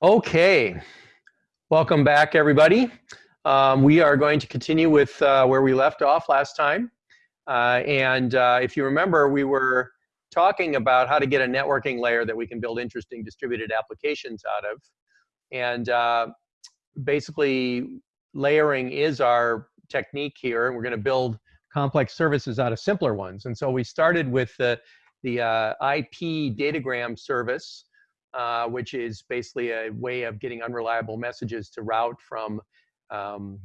Okay, welcome back everybody. Um, we are going to continue with uh, where we left off last time. Uh, and uh, if you remember, we were talking about how to get a networking layer that we can build interesting distributed applications out of. And uh, basically, layering is our technique here, and we're going to build complex services out of simpler ones. And so we started with the, the uh, IP datagram service, uh, which is basically a way of getting unreliable messages to route from um,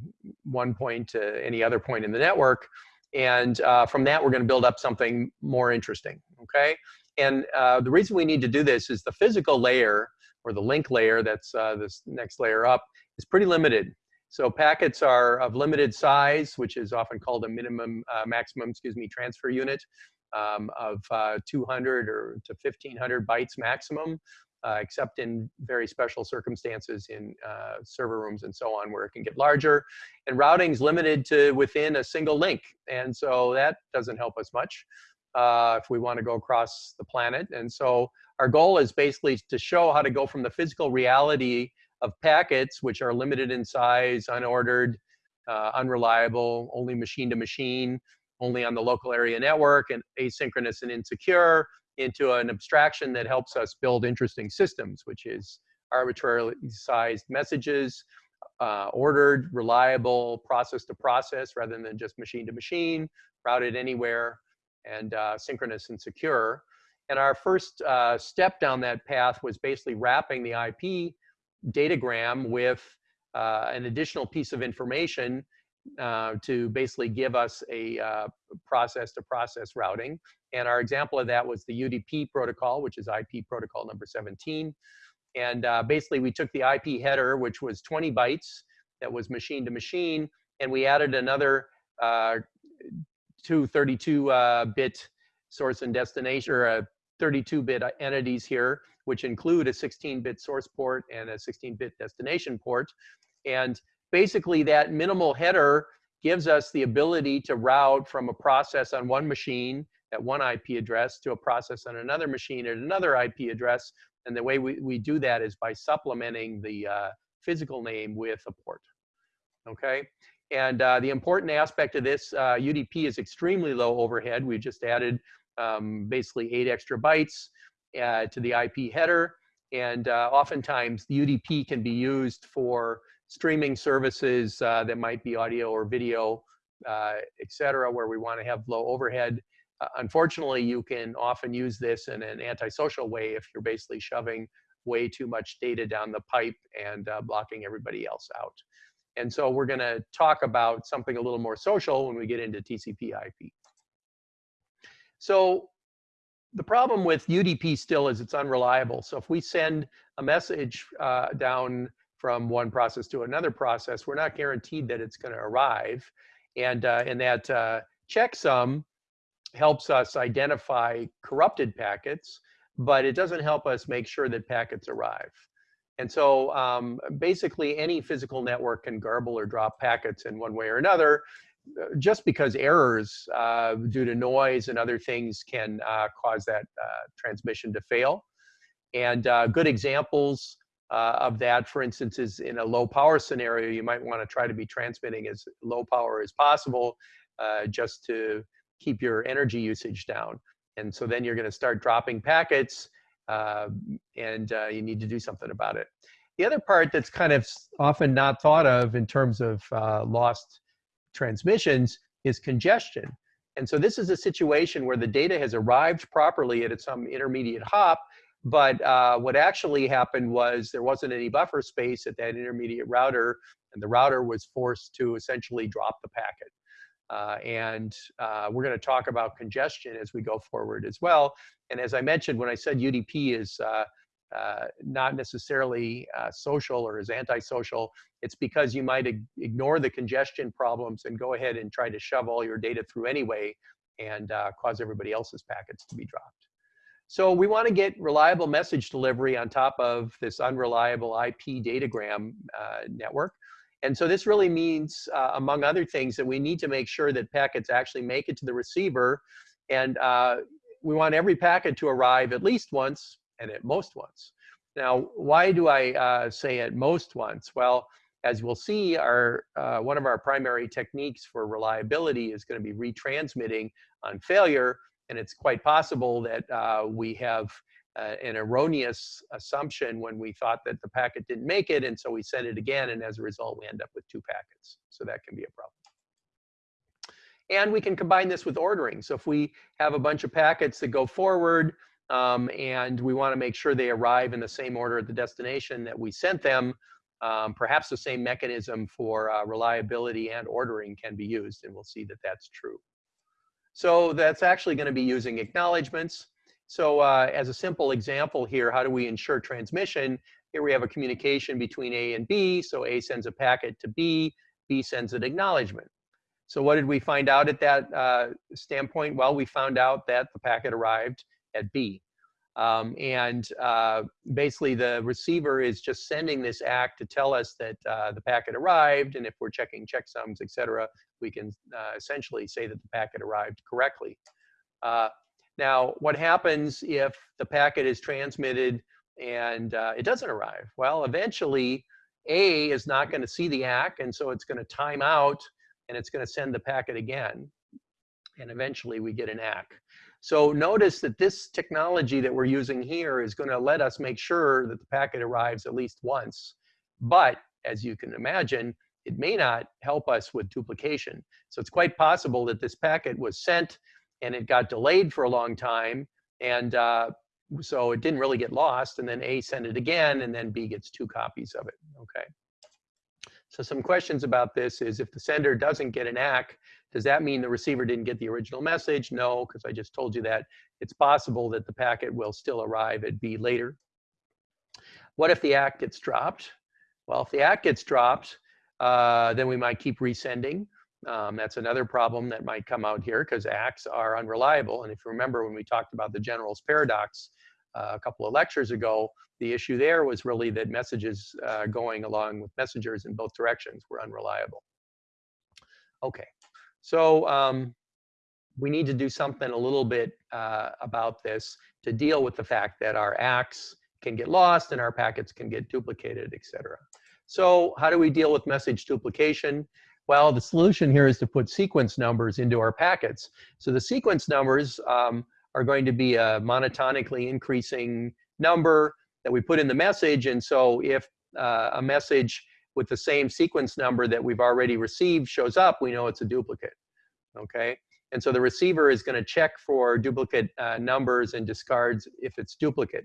one point to any other point in the network. And uh, from that, we're going to build up something more interesting, okay? And uh, the reason we need to do this is the physical layer, or the link layer, that's uh, this next layer up, is pretty limited. So packets are of limited size, which is often called a minimum, uh, maximum, excuse me, transfer unit um, of uh, 200 or to 1500 bytes maximum uh, except in very special circumstances in uh, server rooms and so on where it can get larger. And routing is limited to within a single link. And so that doesn't help us much uh, if we want to go across the planet. And so our goal is basically to show how to go from the physical reality of packets, which are limited in size, unordered, uh, unreliable, only machine to machine, only on the local area network, and asynchronous and insecure, into an abstraction that helps us build interesting systems, which is arbitrarily sized messages, uh, ordered, reliable, process to process rather than just machine to machine, routed anywhere, and uh, synchronous and secure. And our first uh, step down that path was basically wrapping the IP datagram with uh, an additional piece of information uh, to basically give us a uh, process to process routing. And our example of that was the UDP protocol, which is IP protocol number 17. And uh, basically we took the IP header, which was 20 bytes, that was machine to machine, and we added another uh, two 32-bit uh, source and destination, or 32-bit entities here, which include a 16-bit source port and a 16-bit destination port. And basically that minimal header gives us the ability to route from a process on one machine at one IP address to a process on another machine at another IP address. And the way we, we do that is by supplementing the uh, physical name with a port, okay? And uh, the important aspect of this, uh, UDP is extremely low overhead. We just added um, basically eight extra bytes uh, to the IP header. And uh, oftentimes the UDP can be used for streaming services uh, that might be audio or video, et cetera, where we want to have low overhead. Unfortunately, you can often use this in an antisocial way if you're basically shoving way too much data down the pipe and uh, blocking everybody else out. And so we're going to talk about something a little more social when we get into TCP IP. So the problem with UDP still is it's unreliable. So if we send a message uh, down from one process to another process, we're not guaranteed that it's going to arrive. And, uh, that uh, checksum helps us identify corrupted packets, but it doesn't help us make sure that packets arrive. And so um, basically any physical network can garble or drop packets in one way or another, uh, just because errors uh, due to noise and other things can uh, cause that uh, transmission to fail. And uh, good examples uh, of that, for instance, is in a low power scenario, you might want to try to be transmitting as low power as possible just to keep your energy usage down. And so then you're going to start dropping packets uh, and uh, you need to do something about it. The other part that's kind of often not thought of in terms of uh, lost transmissions is congestion. And so this is a situation where the data has arrived properly at some intermediate hop, but uh, what actually happened was there wasn't any buffer space at that intermediate router, and the router was forced to essentially drop the packet. Uh, and uh, we're going to talk about congestion as we go forward as well. And as I mentioned, when I said UDP is uh, uh, not necessarily uh, social or is antisocial, it's because you might ignore the congestion problems and go ahead and try to shove all your data through anyway and cause everybody else's packets to be dropped. So we want to get reliable message delivery on top of this unreliable IP datagram uh, network. And so this really means, uh, among other things, that we need to make sure that packets actually make it to the receiver. And uh, we want every packet to arrive at least once and at most once. Now, why do I uh, say at most once? Well, as we'll see, our, uh, one of our primary techniques for reliability is going to be retransmitting on failure. And it's quite possible that uh, we have uh, an erroneous assumption when we thought that the packet didn't make it. And so we sent it again. And as a result, we end up with two packets. So that can be a problem. And we can combine this with ordering. So if we have a bunch of packets that go forward um, and we want to make sure they arrive in the same order at the destination that we sent them, um, perhaps the same mechanism for uh, reliability and ordering can be used, and we'll see that that's true. So that's actually going to be using acknowledgements. So uh, as a simple example here, how do we ensure transmission? Here we have a communication between A and B. So A sends a packet to B, B sends an acknowledgement. So what did we find out at that uh, standpoint? Well, we found out that the packet arrived at B. Um, and uh, basically the receiver is just sending this ACK to tell us that uh, the packet arrived. And if we're checking checksums, et cetera, we can uh, essentially say that the packet arrived correctly. Now, what happens if the packet is transmitted and uh, it doesn't arrive? Well, eventually A is not going to see the ACK, and so it's going to time out and it's going to send the packet again. And eventually we get an ACK. So notice that this technology that we're using here is going to let us make sure that the packet arrives at least once. But as you can imagine, it may not help us with duplication. So it's quite possible that this packet was sent and it got delayed for a long time. And uh, so it didn't really get lost. And then A sent it again, and then B gets two copies of it. Okay. So some questions about this is if the sender doesn't get an ACK, does that mean the receiver didn't get the original message? No, because I just told you that. It's possible that the packet will still arrive at B later. What if the ACK gets dropped? Well, if the ACK gets dropped, uh, then we might keep resending. Um, that's another problem that might come out here because ACKs are unreliable. And if you remember when we talked about the general's paradox uh, a couple of lectures ago, the issue there was really that messages uh, going along with messengers in both directions were unreliable. Okay, so um, we need to do something a little bit uh, about this to deal with the fact that our ACKs can get lost and our packets can get duplicated, etc. So how do we deal with message duplication? Well, the solution here is to put sequence numbers into our packets. So the sequence numbers um, are going to be a monotonically increasing number that we put in the message. And so if uh, a message with the same sequence number that we've already received shows up, we know it's a duplicate, okay? And so the receiver is gonna check for duplicate uh, numbers and discards if it's duplicate.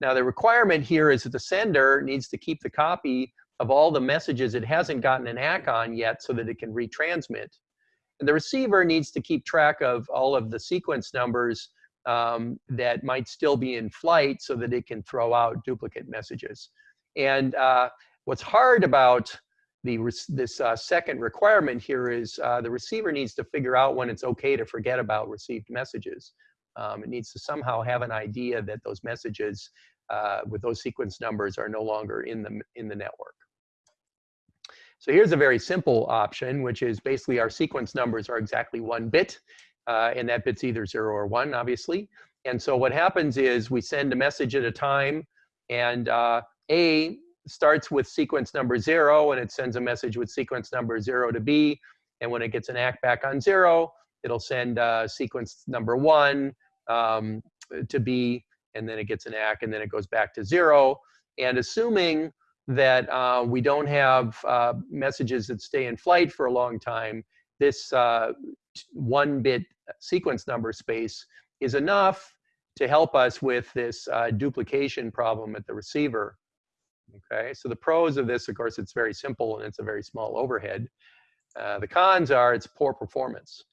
Now the requirement here is that the sender needs to keep the copy of all the messages it hasn't gotten an ACK on yet so that it can retransmit. And the receiver needs to keep track of all of the sequence numbers um, that might still be in flight so that it can throw out duplicate messages. And uh, What's hard about the, this uh, second requirement here is uh, the receiver needs to figure out when it's okay to forget about received messages. Um, it needs to somehow have an idea that those messages uh, with those sequence numbers are no longer in the, in the network. So here's a very simple option, which is basically our sequence numbers are exactly one bit, uh, and that bit's either zero or one, obviously. And so what happens is we send a message at a time, and uh, A starts with sequence number zero and it sends a message with sequence number zero to B. And when it gets an ACK back on zero, it'll send uh, sequence number one um, to B, and then it gets an ACK, and then it goes back to zero. And assuming that uh, we don't have uh, messages that stay in flight for a long time, this uh, one-bit sequence number space is enough to help us with this uh, duplication problem at the receiver. Okay, so the pros of this, of course, it's very simple and it's a very small overhead. Uh, the cons are it's poor performance.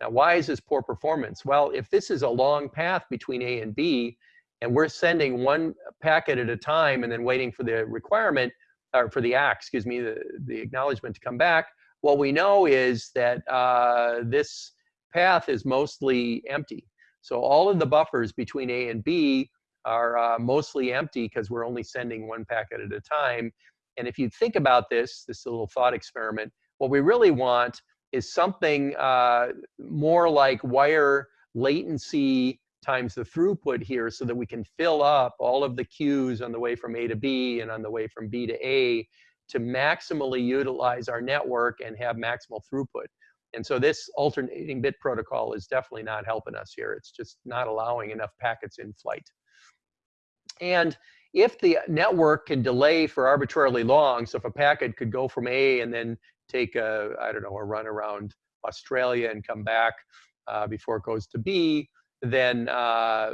Now, why is this poor performance? Well, if this is a long path between A and B, and we're sending one packet at a time and then waiting for the requirement, or for the ACK, excuse me, the, the acknowledgement to come back, what we know is that uh, this path is mostly empty. So all of the buffers between A and B are uh, mostly empty because we're only sending one packet at a time. And if you think about this, this little thought experiment, what we really want is something uh, more like wire latency times the throughput here so that we can fill up all of the queues on the way from A to B and on the way from B to A to maximally utilize our network and have maximal throughput. And so this alternating bit protocol is definitely not helping us here. It's just not allowing enough packets in flight. And if the network can delay for arbitrarily long, so if a packet could go from A and then take a, I don't know, a run around Australia and come back uh, before it goes to B, then uh,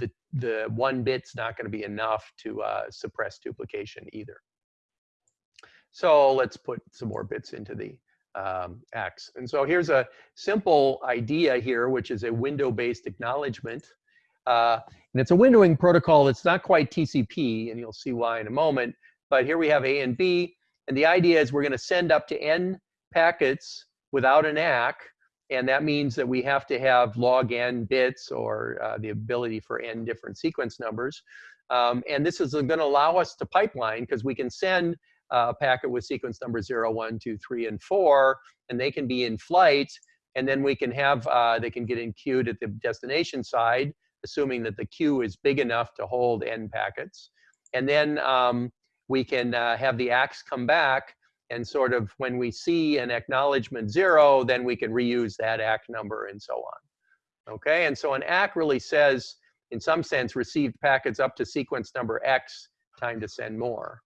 the, the one bit's not going to be enough to uh, suppress duplication either. So let's put some more bits into the um, X. And so here's a simple idea here, which is a window-based acknowledgement. Uh, and it's a windowing protocol that's not quite TCP, and you'll see why in a moment. But here we have A and B. And the idea is we're going to send up to n packets without an ACK. And that means that we have to have log n bits or uh, the ability for n different sequence numbers. Um, and this is going to allow us to pipeline because we can send a packet with sequence number 0, 1, 2, 3, and 4, and they can be in flight. And then we can have, uh, they can get in queued at the destination side, assuming that the queue is big enough to hold n packets. And then um, we can uh, have the ACKs come back and sort of when we see an acknowledgement zero, then we can reuse that ACK number and so on. Okay, and so an ACK really says, in some sense, received packets up to sequence number X, time to send more.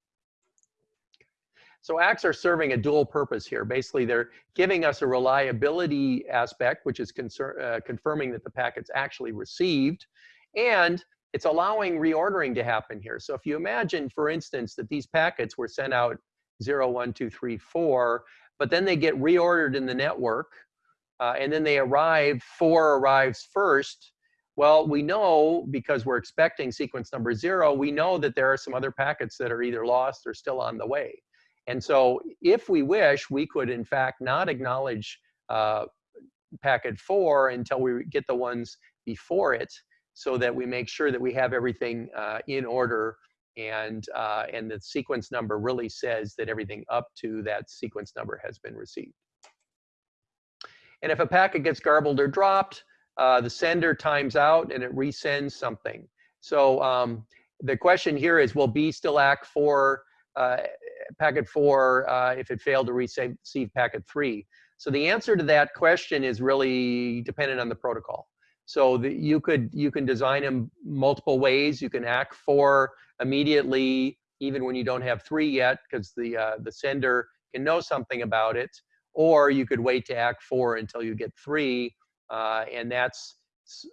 So ACKs are serving a dual purpose here. Basically, they're giving us a reliability aspect, which is uh, confirming that the packet's actually received. And it's allowing reordering to happen here. So if you imagine, for instance, that these packets were sent out 0, 1, 2, 3, 4, but then they get reordered in the network, uh, and then they arrive, 4 arrives first, well, we know because we're expecting sequence number 0, we know that there are some other packets that are either lost or still on the way. And so if we wish, we could in fact not acknowledge uh, packet 4 until we get the ones before it so that we make sure that we have everything uh, in order and, uh, and the sequence number really says that everything up to that sequence number has been received. And if a packet gets garbled or dropped, uh, the sender times out and it resends something. So um, the question here is, will B still ACK for uh, packet four uh, if it failed to receive packet three? So the answer to that question is really dependent on the protocol. So the, you could you can design them multiple ways. You can ACK four immediately, even when you don't have three yet, because the uh, the sender can know something about it. Or you could wait to ACK four until you get three, uh, and that's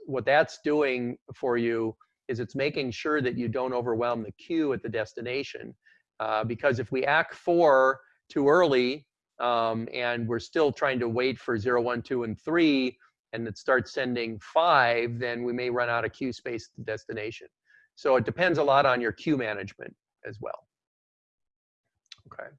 what that's doing for you is it's making sure that you don't overwhelm the queue at the destination. Uh, because if we ACK four too early um, and we're still trying to wait for zero, one, two, and three, and it starts sending five, then we may run out of queue space to destination. So it depends a lot on your queue management as well. Okay.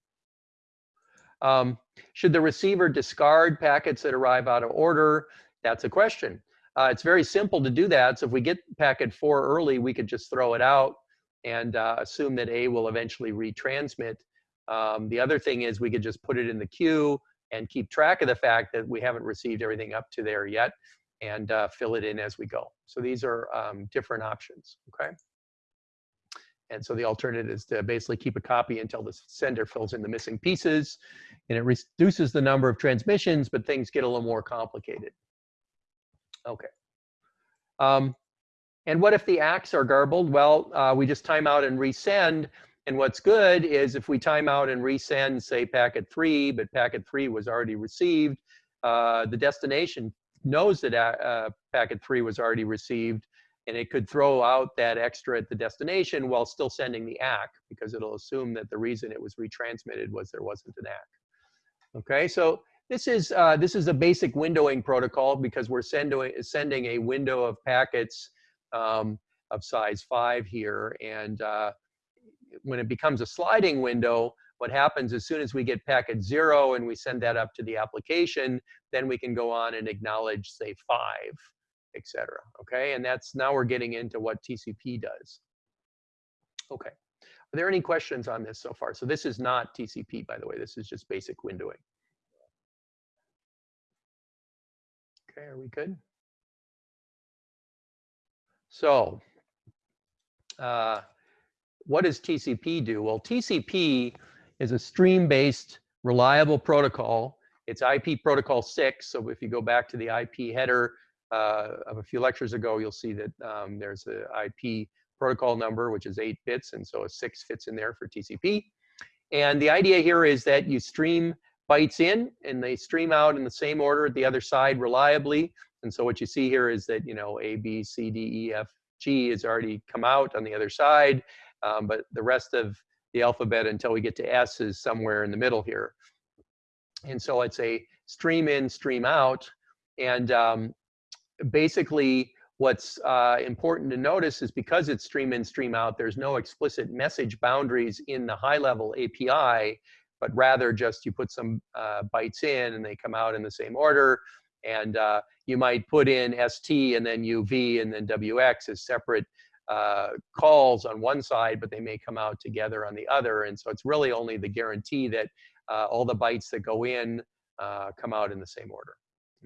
Um, should the receiver discard packets that arrive out of order? That's a question. Uh, it's very simple to do that. So if we get packet four early, we could just throw it out and uh, assume that A will eventually retransmit. Um, the other thing is we could just put it in the queue and keep track of the fact that we haven't received everything up to there yet and uh, fill it in as we go. So these are um, different options, okay? And so the alternative is to basically keep a copy until the sender fills in the missing pieces and it reduces the number of transmissions, but things get a little more complicated. Okay. Um, and what if the ACKs are garbled? Well, uh, we just time out and resend and what's good is if we time out and resend, say, packet three, but packet three was already received, uh, the destination knows that uh, uh, packet three was already received, and it could throw out that extra at the destination while still sending the ACK because it'll assume that the reason it was retransmitted was there wasn't an ACK. Okay, so this is uh, this is a basic windowing protocol because we're sending sending a window of packets um, of size five here, and uh, when it becomes a sliding window, what happens as soon as we get packet zero and we send that up to the application, then we can go on and acknowledge, say, five, et cetera. Okay, and that's now we're getting into what TCP does. Okay, are there any questions on this so far? So this is not TCP, by the way. This is just basic windowing. Okay, are we good? So, uh, what does TCP do? Well, TCP is a stream-based reliable protocol. It's IP protocol 6, so if you go back to the IP header uh, of a few lectures ago, you'll see that um, there's a IP protocol number, which is 8 bits, and so a 6 fits in there for TCP. And the idea here is that you stream bytes in, and they stream out in the same order at the other side reliably. And so what you see here is that, you know, A, B, C, D, E, F, G has already come out on the other side, um, but the rest of the alphabet until we get to S is somewhere in the middle here. And so it's a stream in, stream out. And um, basically what's uh, important to notice is because it's stream in, stream out, there's no explicit message boundaries in the high level API, but rather just you put some uh, bytes in and they come out in the same order. And uh, you might put in ST and then UV and then WX as separate uh, calls on one side, but they may come out together on the other. And so it's really only the guarantee that uh, all the bytes that go in uh, come out in the same order.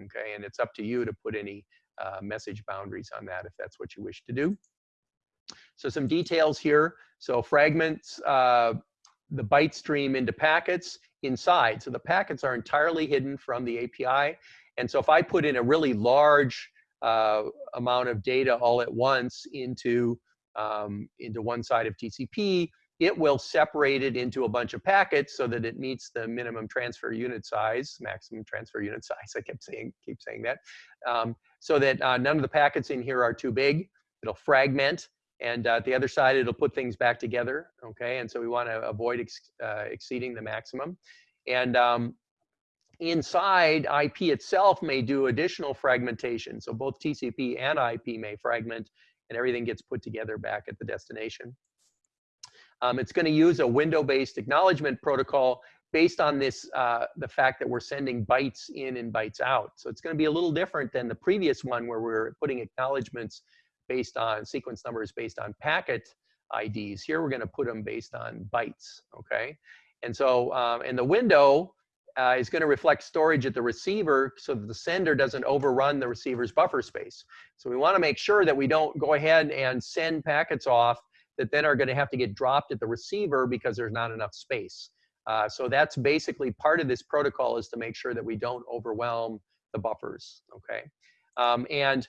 Okay, and it's up to you to put any uh, message boundaries on that if that's what you wish to do. So some details here. So fragments uh, the byte stream into packets inside. So the packets are entirely hidden from the API. And so if I put in a really large uh, amount of data all at once into, um, into one side of TCP, it will separate it into a bunch of packets so that it meets the minimum transfer unit size, maximum transfer unit size. I kept saying, keep saying that, um, so that uh, none of the packets in here are too big. It'll fragment, and uh, at the other side, it'll put things back together. Okay, and so we want to avoid ex uh, exceeding the maximum. And um, inside, IP itself may do additional fragmentation. So both TCP and IP may fragment, and everything gets put together back at the destination. Um, it's going to use a window-based acknowledgement protocol based on this, uh, the fact that we're sending bytes in and bytes out. So it's going to be a little different than the previous one where we're putting acknowledgements based on sequence numbers based on packet IDs. Here we're going to put them based on bytes, okay? And so, um, and the window uh, is going to reflect storage at the receiver so that the sender doesn't overrun the receiver's buffer space. So we want to make sure that we don't go ahead and send packets off that then are going to have to get dropped at the receiver because there's not enough space. Uh, so that's basically part of this protocol is to make sure that we don't overwhelm the buffers, okay? Um, and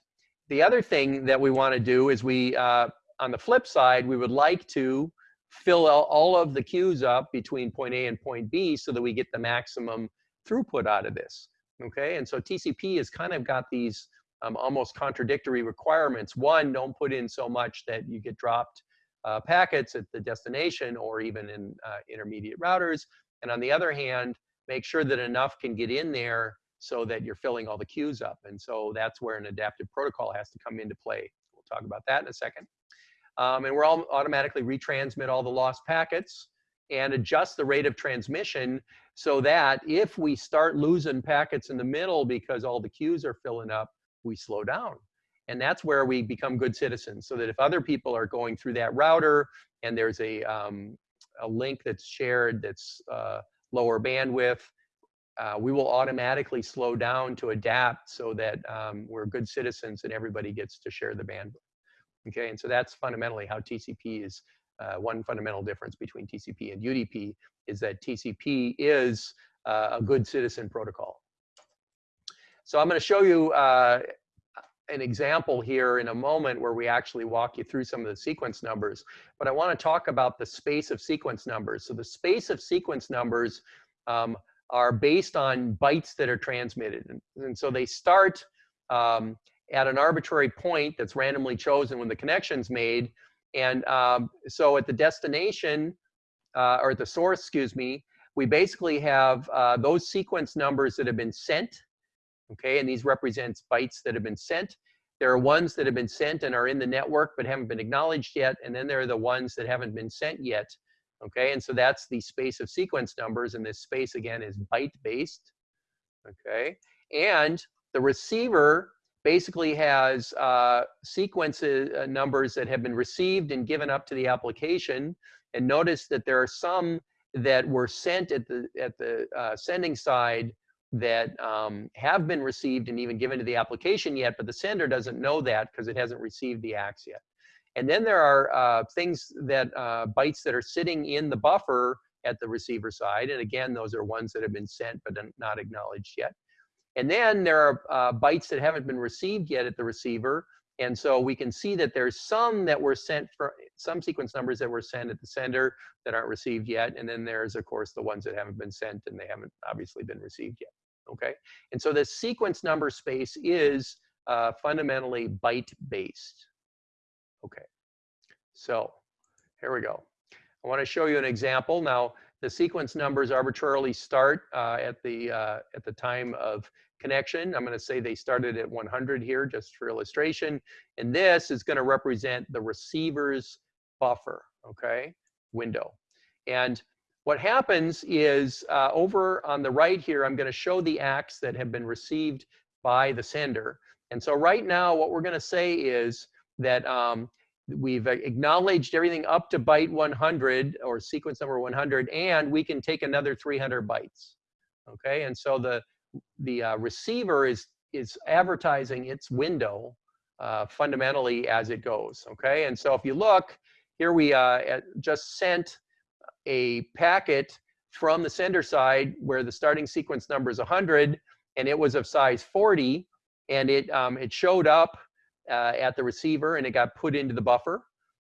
the other thing that we want to do is we, uh, on the flip side, we would like to fill all of the queues up between point A and point B so that we get the maximum throughput out of this, okay? And so TCP has kind of got these um, almost contradictory requirements. One, don't put in so much that you get dropped uh, packets at the destination or even in uh, intermediate routers. And on the other hand, make sure that enough can get in there so that you're filling all the queues up. And so that's where an adaptive protocol has to come into play. We'll talk about that in a second. Um, and we're all automatically retransmit all the lost packets and adjust the rate of transmission so that if we start losing packets in the middle because all the queues are filling up, we slow down. And that's where we become good citizens so that if other people are going through that router and there's a, um, a link that's shared that's uh, lower bandwidth, uh, we will automatically slow down to adapt so that um, we're good citizens and everybody gets to share the bandwidth. Okay, and so that's fundamentally how TCP is, uh, one fundamental difference between TCP and UDP is that TCP is uh, a good citizen protocol. So I'm going to show you uh, an example here in a moment where we actually walk you through some of the sequence numbers. But I want to talk about the space of sequence numbers. So the space of sequence numbers um, are based on bytes that are transmitted. And, and so they start um, at an arbitrary point that's randomly chosen when the connection's made. And um, so at the destination, uh, or at the source, excuse me, we basically have uh, those sequence numbers that have been sent okay? And these represents bytes that have been sent. There are ones that have been sent and are in the network but haven't been acknowledged yet, and then there are the ones that haven't been sent yet, okay? And so that's the space of sequence numbers, and this space, again, is byte-based, okay? And the receiver basically has uh, sequences uh, numbers that have been received and given up to the application. And notice that there are some that were sent at the at the uh, sending side that um, have been received and even given to the application yet, but the sender doesn't know that because it hasn't received the ACKs yet. And then there are uh, things that uh, bytes that are sitting in the buffer at the receiver side. And again, those are ones that have been sent but not acknowledged yet. And then there are uh, bytes that haven't been received yet at the receiver. And so we can see that there's some that were sent for some sequence numbers that were sent at the sender that aren't received yet. And then there's, of course, the ones that haven't been sent and they haven't obviously been received yet. Okay. And so the sequence number space is uh, fundamentally byte based. Okay. So here we go. I want to show you an example. Now, the sequence numbers arbitrarily start uh, at the uh, at the time of connection. I'm going to say they started at 100 here just for illustration. And this is going to represent the receiver's buffer, okay, window. And what happens is uh, over on the right here, I'm going to show the ACKs that have been received by the sender. And so right now, what we're going to say is that um, we've acknowledged everything up to byte 100 or sequence number 100, and we can take another 300 bytes. Okay, and so the the uh, receiver is is advertising its window uh, fundamentally as it goes. Okay, and so if you look here, we uh, just sent a packet from the sender side where the starting sequence number is 100, and it was of size 40, and it um, it showed up uh, at the receiver and it got put into the buffer,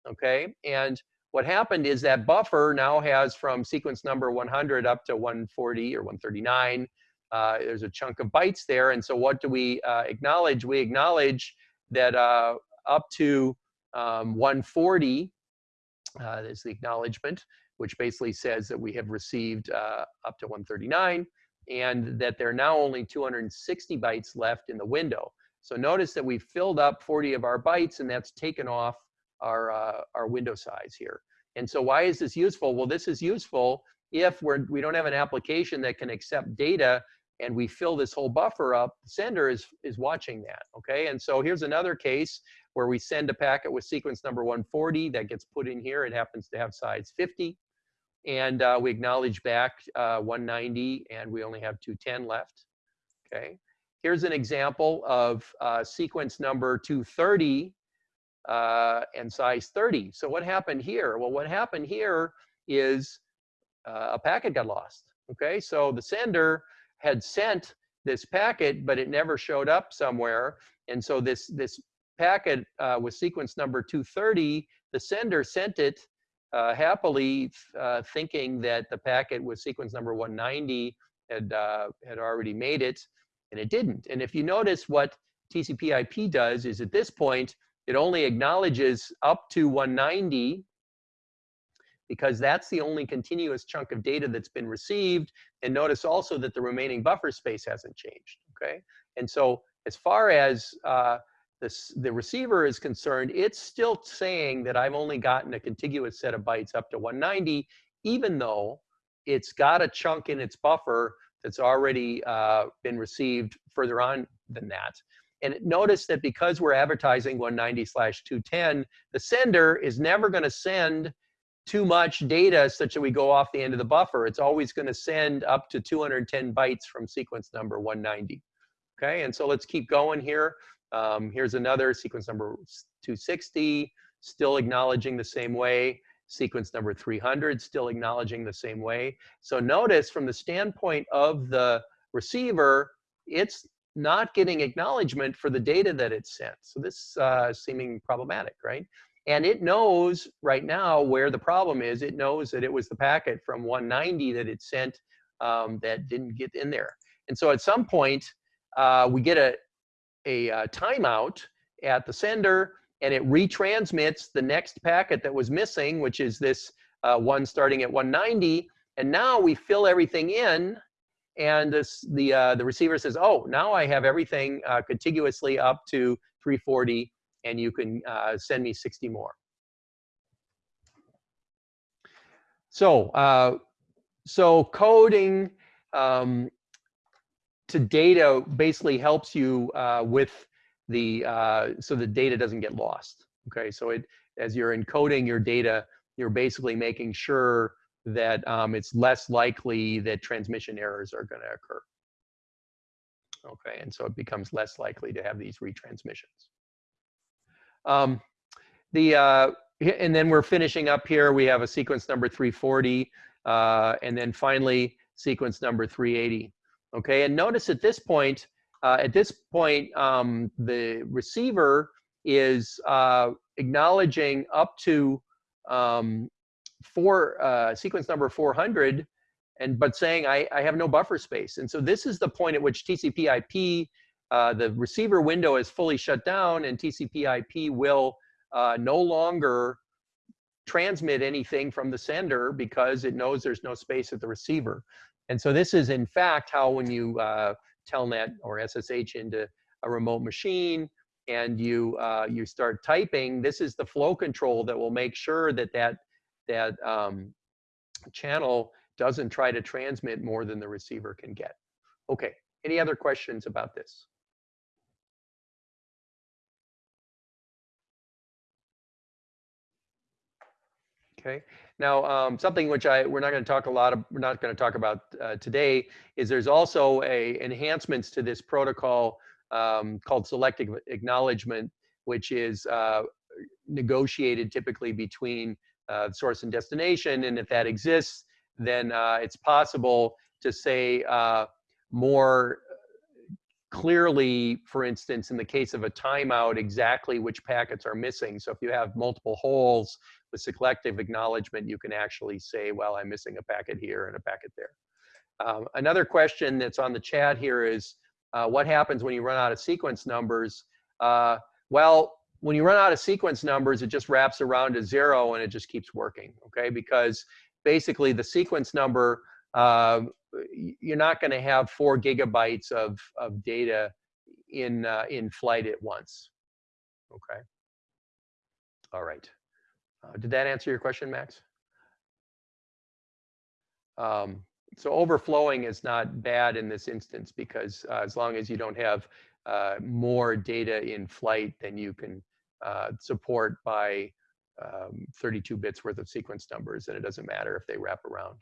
okay? And what happened is that buffer now has from sequence number 100 up to 140 or 139. Uh, there's a chunk of bytes there. And so what do we uh, acknowledge? We acknowledge that uh, up to um, 140 uh, is the acknowledgement, which basically says that we have received uh, up to 139 and that there are now only 260 bytes left in the window. So notice that we've filled up 40 of our bytes and that's taken off our, uh, our window size here. And so why is this useful? Well, this is useful if we're, we don't have an application that can accept data and we fill this whole buffer up, the sender is, is watching that, okay? And so here's another case where we send a packet with sequence number 140 that gets put in here. It happens to have size 50. And uh, we acknowledge back uh, 190 and we only have 210 left, okay? Here's an example of uh, sequence number 230 uh, and size 30. So what happened here? Well, what happened here is uh, a packet got lost. Okay, so the sender had sent this packet, but it never showed up somewhere. And so this, this packet uh, with sequence number 230, the sender sent it happily uh, thinking that the packet with sequence number 190 had, uh, had already made it and it didn't. And if you notice what TCP IP does is at this point, it only acknowledges up to 190 because that's the only continuous chunk of data that's been received. And notice also that the remaining buffer space hasn't changed, okay? And so as far as uh, this, the receiver is concerned, it's still saying that I've only gotten a contiguous set of bytes up to 190, even though it's got a chunk in its buffer that's already uh, been received further on than that. And notice that because we're advertising 190 slash 210, the sender is never going to send too much data such that we go off the end of the buffer. It's always going to send up to 210 bytes from sequence number 190. Okay, and so let's keep going here. Um, here's another sequence number 260, still acknowledging the same way sequence number 300, still acknowledging the same way. So notice from the standpoint of the receiver, it's not getting acknowledgement for the data that it's sent. So this uh, seeming problematic, right? And it knows right now where the problem is. It knows that it was the packet from 190 that it sent um, that didn't get in there. And so at some point, uh, we get a, a, uh, timeout at the sender and it retransmits the next packet that was missing, which is this uh, one starting at 190. And now we fill everything in, and this, the, uh, the receiver says, oh, now I have everything uh, contiguously up to 340, and you can uh, send me 60 more. So, uh, so coding um, to data basically helps you uh, with the uh, so the data doesn't get lost. Okay, so it as you're encoding your data, you're basically making sure that um, it's less likely that transmission errors are going to occur. Okay, and so it becomes less likely to have these retransmissions. Um, the uh, and then we're finishing up here. We have a sequence number 340, uh, and then finally sequence number 380. Okay, and notice at this point, uh, at this point, um, the receiver is uh, acknowledging up to um, four uh, sequence number 400 and but saying I, I have no buffer space. And so this is the point at which TCP IP, uh, the receiver window is fully shut down and TCP IP will uh, no longer transmit anything from the sender because it knows there's no space at the receiver. And so this is in fact how when you uh, telnet or SSH into a remote machine and you uh, you start typing, this is the flow control that will make sure that that that um, channel doesn't try to transmit more than the receiver can get. Okay, any other questions about this? Okay. Now, um, something which I we're not going to talk a lot of we're not going to talk about uh, today is there's also a enhancements to this protocol um, called selective acknowledgement, which is uh, negotiated typically between uh, source and destination. And if that exists, then uh, it's possible to say uh, more clearly, for instance, in the case of a timeout, exactly which packets are missing. So if you have multiple holes with selective acknowledgement, you can actually say, well, I'm missing a packet here and a packet there. Um, another question that's on the chat here is, uh, what happens when you run out of sequence numbers? Uh, well, when you run out of sequence numbers, it just wraps around to zero and it just keeps working, okay? Because basically the sequence number, uh, you're not going to have four gigabytes of, of data in, uh, in flight at once. Okay. All right. Uh, did that answer your question, Max? Um, so overflowing is not bad in this instance because uh, as long as you don't have uh, more data in flight than you can uh, support by um, 32 bits worth of sequence numbers, and it doesn't matter if they wrap around.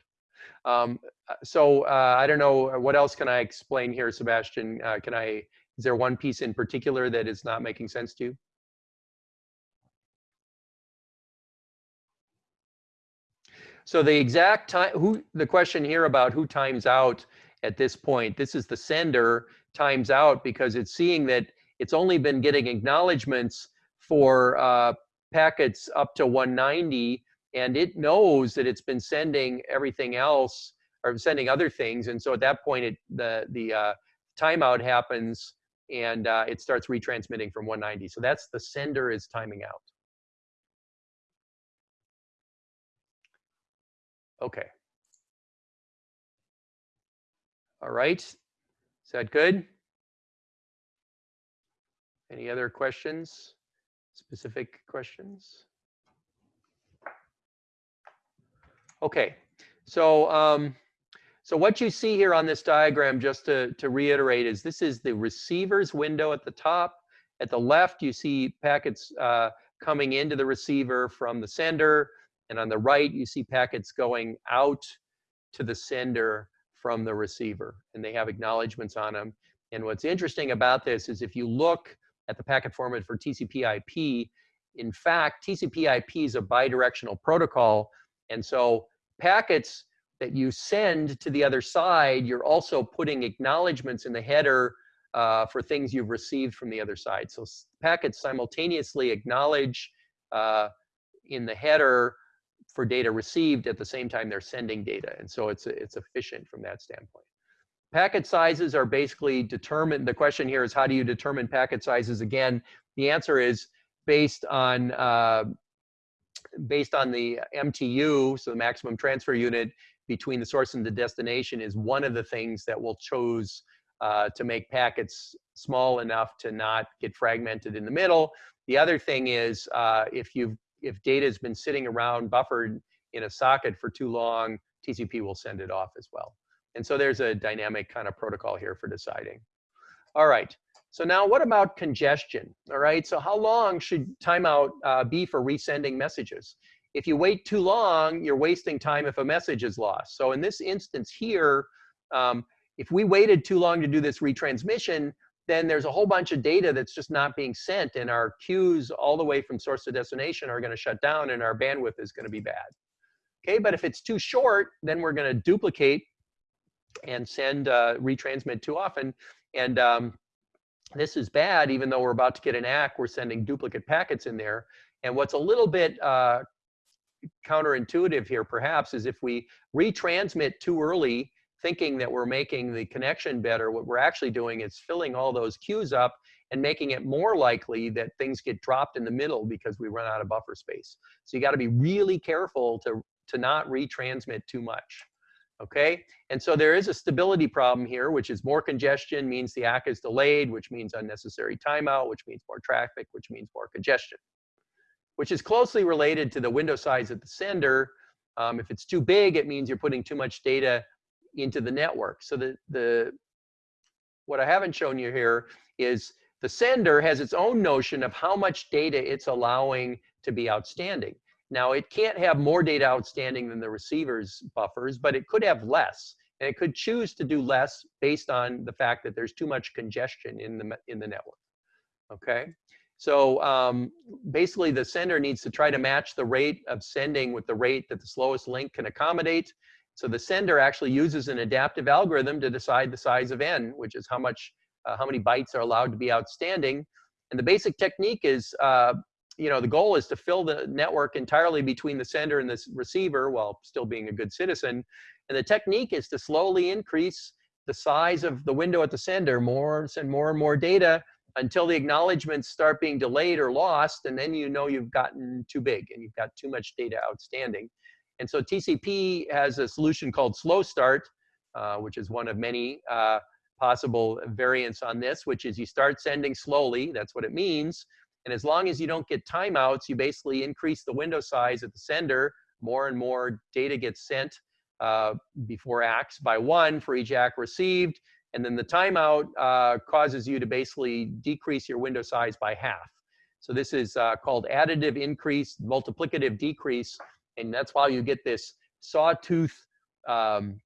Um, uh, so uh, I don't know, what else can I explain here, Sebastian? Can I, is there one piece in particular that is not making sense to you? So the exact time, who the question here about who times out at this point, this is the sender times out because it's seeing that it's only been getting acknowledgments for uh, packets up to 190 and it knows that it's been sending everything else or sending other things. And so at that point, it, the, the uh, timeout happens and uh, it starts retransmitting from 190. So that's the sender is timing out. Okay. All right. Is that good? Any other questions? Specific questions? Okay, so um, so what you see here on this diagram, just to, to reiterate, is this is the receiver's window at the top. At the left, you see packets uh, coming into the receiver from the sender. And on the right, you see packets going out to the sender from the receiver. And they have acknowledgments on them. And what's interesting about this is if you look at the packet format for TCP IP, in fact, TCP IP is a bidirectional protocol. And so packets that you send to the other side, you're also putting acknowledgments in the header uh, for things you've received from the other side. So packets simultaneously acknowledge uh, in the header for data received at the same time they're sending data. And so it's, it's efficient from that standpoint. Packet sizes are basically determined. The question here is how do you determine packet sizes? Again, the answer is based on uh, based on the MTU, so the maximum transfer unit between the source and the destination is one of the things that will choose uh, to make packets small enough to not get fragmented in the middle. The other thing is uh, if you've if data has been sitting around buffered in a socket for too long, TCP will send it off as well. And so there's a dynamic kind of protocol here for deciding. All right. So now what about congestion? All right, so how long should timeout uh, be for resending messages? If you wait too long, you're wasting time if a message is lost. So in this instance here, um, if we waited too long to do this retransmission, then there's a whole bunch of data that's just not being sent and our queues all the way from source to destination are going to shut down and our bandwidth is going to be bad. Okay, but if it's too short, then we're going to duplicate and send uh, retransmit too often. And um, this is bad, even though we're about to get an ACK, we're sending duplicate packets in there. And what's a little bit uh, counterintuitive here, perhaps, is if we retransmit too early, thinking that we're making the connection better, what we're actually doing is filling all those queues up and making it more likely that things get dropped in the middle because we run out of buffer space. So you got to be really careful to, to not retransmit too much. Okay, and so there is a stability problem here, which is more congestion means the ACK is delayed, which means unnecessary timeout, which means more traffic, which means more congestion, which is closely related to the window size at the sender. Um, if it's too big, it means you're putting too much data into the network. So the, the what I haven't shown you here is the sender has its own notion of how much data it's allowing to be outstanding. Now, it can't have more data outstanding than the receiver's buffers, but it could have less. And it could choose to do less based on the fact that there's too much congestion in the, in the network. Okay? So um, basically, the sender needs to try to match the rate of sending with the rate that the slowest link can accommodate. So the sender actually uses an adaptive algorithm to decide the size of n, which is how much, uh, how many bytes are allowed to be outstanding. And the basic technique is, uh, you know, the goal is to fill the network entirely between the sender and the receiver while still being a good citizen. And the technique is to slowly increase the size of the window at the sender, more send more and more data until the acknowledgements start being delayed or lost, and then you know you've gotten too big and you've got too much data outstanding. And so TCP has a solution called slow start, uh, which is one of many uh, possible variants on this, which is you start sending slowly, that's what it means. And as long as you don't get timeouts, you basically increase the window size at the sender, more and more data gets sent uh, before ACKs by one for each ACK received. And then the timeout uh, causes you to basically decrease your window size by half. So this is uh, called additive increase, multiplicative decrease and that's why you get this sawtooth um,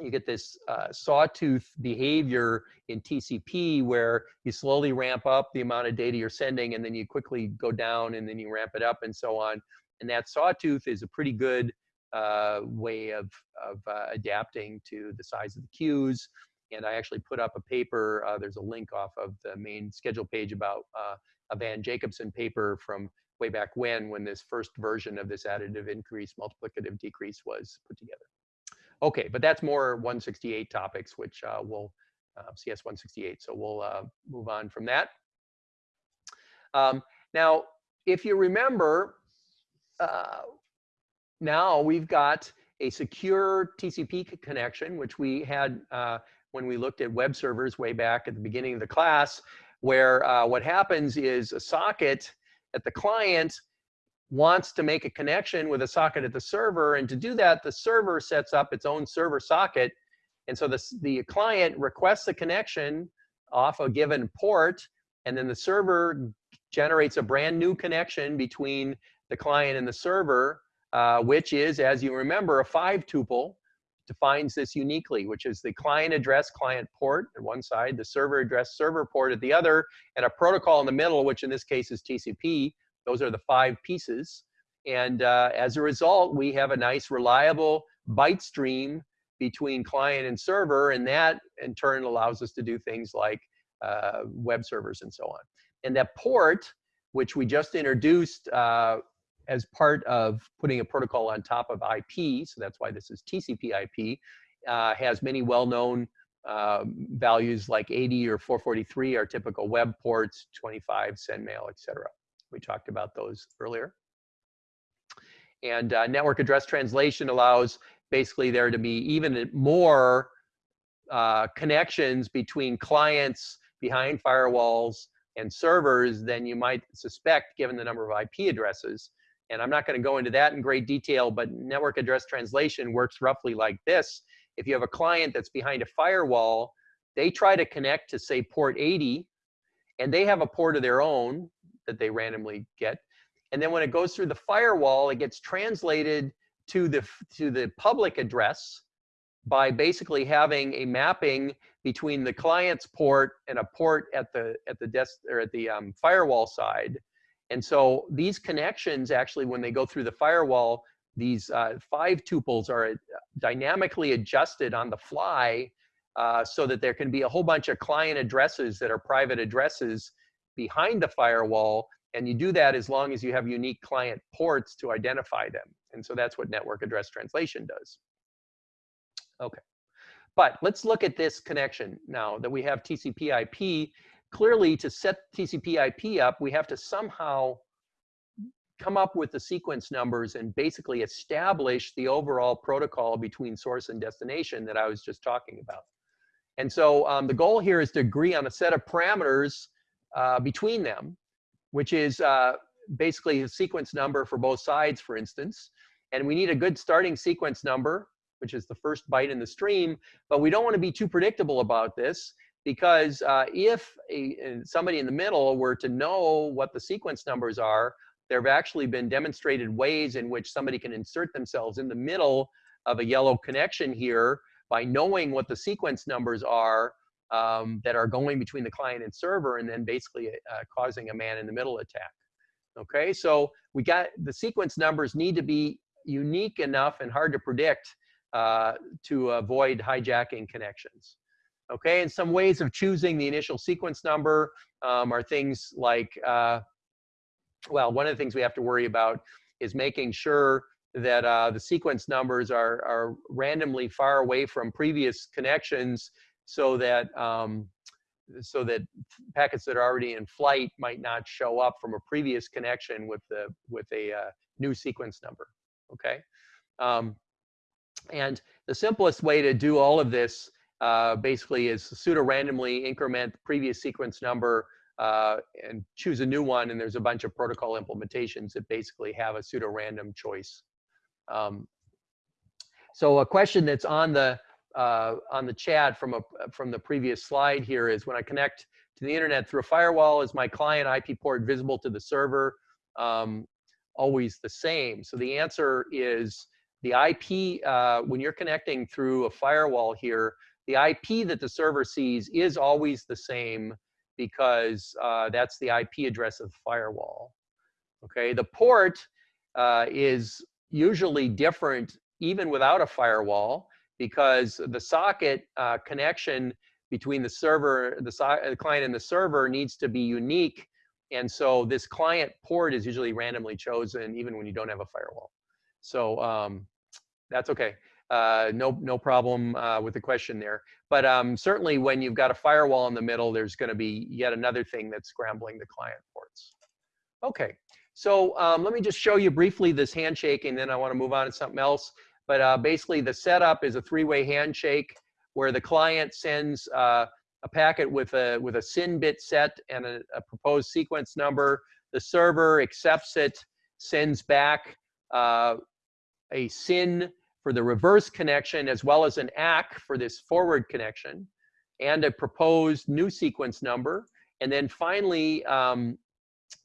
you get this uh, sawtooth behavior in TCP where you slowly ramp up the amount of data you're sending and then you quickly go down and then you ramp it up and so on. And that sawtooth is a pretty good uh, way of, of uh, adapting to the size of the queues. And I actually put up a paper, uh, there's a link off of the main schedule page about uh, a Van Jacobson paper from way back when, when this first version of this additive increase, multiplicative decrease was put together. Okay, but that's more 168 topics, which uh, we'll, uh, CS 168, so we'll uh, move on from that. Um, now, if you remember, uh, now we've got a secure TCP connection, which we had uh, when we looked at web servers way back at the beginning of the class, where uh, what happens is a socket at the client wants to make a connection with a socket at the server. And to do that, the server sets up its own server socket. And so the, the client requests a connection off a given port, and then the server generates a brand new connection between the client and the server, uh, which is, as you remember, a five tuple defines this uniquely, which is the client address client port at one side, the server address server port at the other, and a protocol in the middle, which in this case is TCP. Those are the five pieces. And uh, as a result, we have a nice reliable byte stream between client and server, and that in turn allows us to do things like uh, web servers and so on. And that port, which we just introduced uh, as part of putting a protocol on top of IP, so that's why this is TCP IP, uh, has many well-known uh, values like 80 or 443 are typical web ports, 25 sendmail, etc. We talked about those earlier. And uh, network address translation allows basically there to be even more uh, connections between clients behind firewalls and servers than you might suspect given the number of IP addresses. And I'm not going to go into that in great detail, but network address translation works roughly like this. If you have a client that's behind a firewall, they try to connect to say port 80, and they have a port of their own that they randomly get. And then when it goes through the firewall, it gets translated to the, to the public address by basically having a mapping between the client's port and a port at the at the desk or at the um, firewall side. And so these connections actually, when they go through the firewall, these uh, five tuples are uh, dynamically adjusted on the fly uh, so that there can be a whole bunch of client addresses that are private addresses behind the firewall. And you do that as long as you have unique client ports to identify them. And so that's what network address translation does. Okay. But let's look at this connection now that we have TCP IP. Clearly, to set TCP IP up, we have to somehow come up with the sequence numbers and basically establish the overall protocol between source and destination that I was just talking about. And so um, the goal here is to agree on a set of parameters uh, between them, which is uh, basically a sequence number for both sides, for instance. And we need a good starting sequence number, which is the first byte in the stream. But we don't want to be too predictable about this because uh, if a, somebody in the middle were to know what the sequence numbers are, there have actually been demonstrated ways in which somebody can insert themselves in the middle of a yellow connection here by knowing what the sequence numbers are um, that are going between the client and server and then basically uh, causing a man in the middle attack. Okay, so we got the sequence numbers need to be unique enough and hard to predict uh, to avoid hijacking connections. Okay, and some ways of choosing the initial sequence number um, are things like, uh, well, one of the things we have to worry about is making sure that uh, the sequence numbers are, are randomly far away from previous connections so that um, so that packets that are already in flight might not show up from a previous connection with the with a uh, new sequence number. Okay, um, and the simplest way to do all of this uh, basically is pseudo randomly increment the previous sequence number uh, and choose a new one. And there's a bunch of protocol implementations that basically have a pseudo random choice. Um, so a question that's on the uh, on the chat from a from the previous slide here is when I connect to the internet through a firewall, is my client IP port visible to the server? Um, always the same. So the answer is the IP, uh, when you're connecting through a firewall here, the IP that the server sees is always the same because uh, that's the IP address of the firewall. Okay, the port uh, is usually different even without a firewall because the socket uh, connection between the server, the, so the client and the server needs to be unique. And so this client port is usually randomly chosen even when you don't have a firewall. So um, that's okay. Uh, no, no problem uh, with the question there. But um, certainly when you've got a firewall in the middle, there's going to be yet another thing that's scrambling the client ports. Okay, so um, let me just show you briefly this handshake, and then I want to move on to something else. But uh, basically, the setup is a three-way handshake where the client sends uh, a packet with a with a SYN bit set and a, a, proposed sequence number. The server accepts it, sends back uh, a SYN for the reverse connection, as well as an ACK for this forward connection, and a proposed new sequence number. And then finally, um,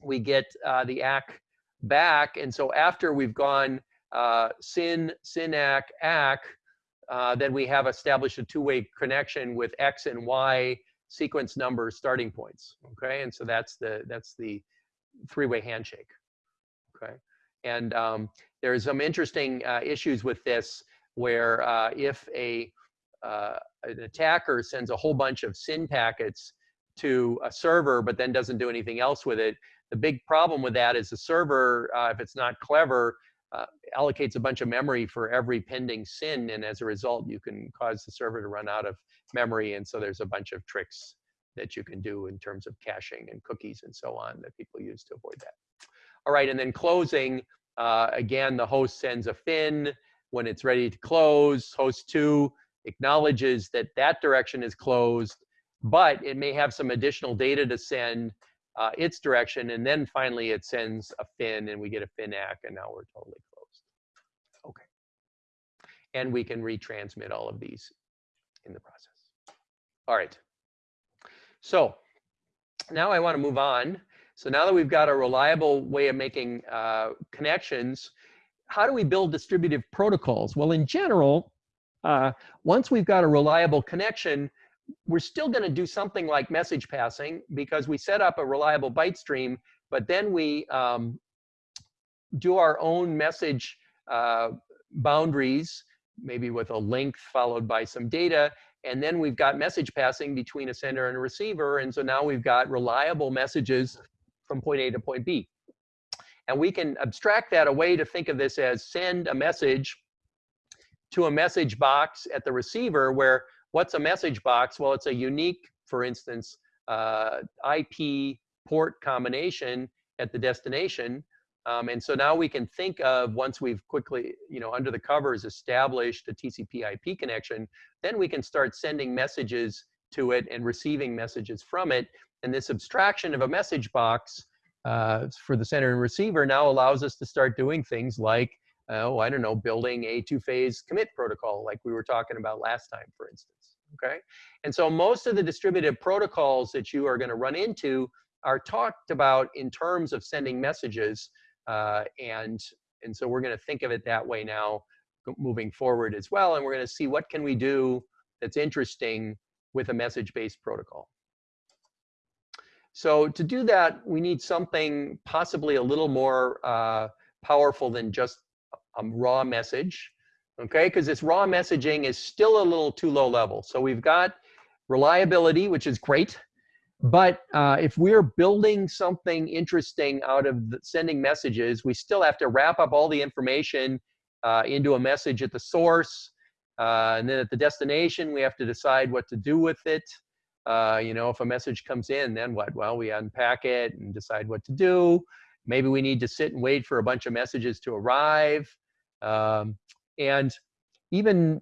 we get uh, the ACK back. And so after we've gone uh, SYN, SYN-ACK, ACK, uh, then we have established a two-way connection with X and Y sequence number starting points. Okay, and so that's the that's the three-way handshake. Okay, and um, there's some interesting uh, issues with this where uh, if a uh, an attacker sends a whole bunch of SYN packets to a server, but then doesn't do anything else with it, the big problem with that is the server, uh, if it's not clever, uh, allocates a bunch of memory for every pending SYN, and as a result, you can cause the server to run out of memory, and so there's a bunch of tricks that you can do in terms of caching and cookies and so on that people use to avoid that. All right, and then closing, uh, again, the host sends a FIN when it's ready to close. Host two acknowledges that that direction is closed, but it may have some additional data to send uh, its direction, and then finally it sends a fin, and we get a fin ACK, and now we're totally closed. Okay. And we can retransmit all of these in the process. All right. So now I want to move on. So now that we've got a reliable way of making uh, connections, how do we build distributive protocols? Well, in general, Uh, once we've got a reliable connection, we're still going to do something like message passing because we set up a reliable byte stream, but then we um, do our own message uh, boundaries, maybe with a length followed by some data, and then we've got message passing between a sender and a receiver, and so now we've got reliable messages from point A to point B. And we can abstract that away to think of this as send a message to a message box at the receiver where what's a message box? Well, it's a unique, for instance, uh, IP port combination at the destination. Um, and so now we can think of once we've quickly, you know, under the covers established a TCP IP connection, then we can start sending messages to it and receiving messages from it. And this abstraction of a message box uh, for the sender and receiver now allows us to start doing things like, oh, I don't know, building a two-phase commit protocol like we were talking about last time, for instance, okay? And so most of the distributed protocols that you are gonna run into are talked about in terms of sending messages uh, and, and so we're gonna think of it that way now moving forward as well. And we're gonna see what can we do that's interesting with a message-based protocol. So to do that, we need something possibly a little more uh, powerful than just a raw message, okay? Because this raw messaging is still a little too low level. So we've got reliability, which is great, but uh, if we're building something interesting out of sending messages, we still have to wrap up all the information uh, into a message at the source. Uh, and then at the destination, we have to decide what to do with it. Uh, you know, if a message comes in, then what? Well, we unpack it and decide what to do. Maybe we need to sit and wait for a bunch of messages to arrive. Um, and even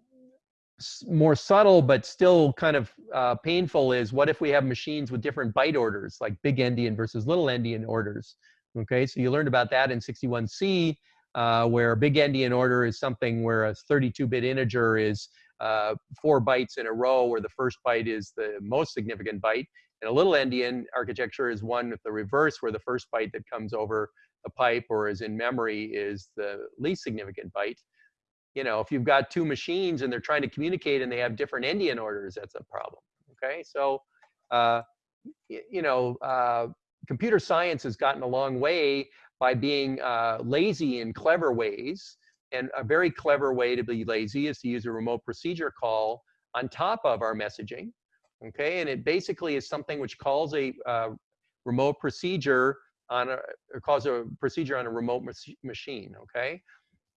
more subtle, but still kind of uh, painful is what if we have machines with different byte orders, like big endian versus little endian orders? Okay, so you learned about that in 61C, uh, where big endian order is something where a 32-bit integer is uh, four bytes in a row where the first byte is the most significant byte. And a little endian architecture is one with the reverse where the first byte that comes over the pipe or is in memory is the least significant byte. You know, if you've got two machines and they're trying to communicate and they have different endian orders, that's a problem. Okay, so uh, you know, uh, computer science has gotten a long way by being uh, lazy in clever ways and a very clever way to be lazy is to use a remote procedure call on top of our messaging. Okay, and it basically is something which calls a uh, remote procedure on a, calls a procedure on a remote machine. Okay,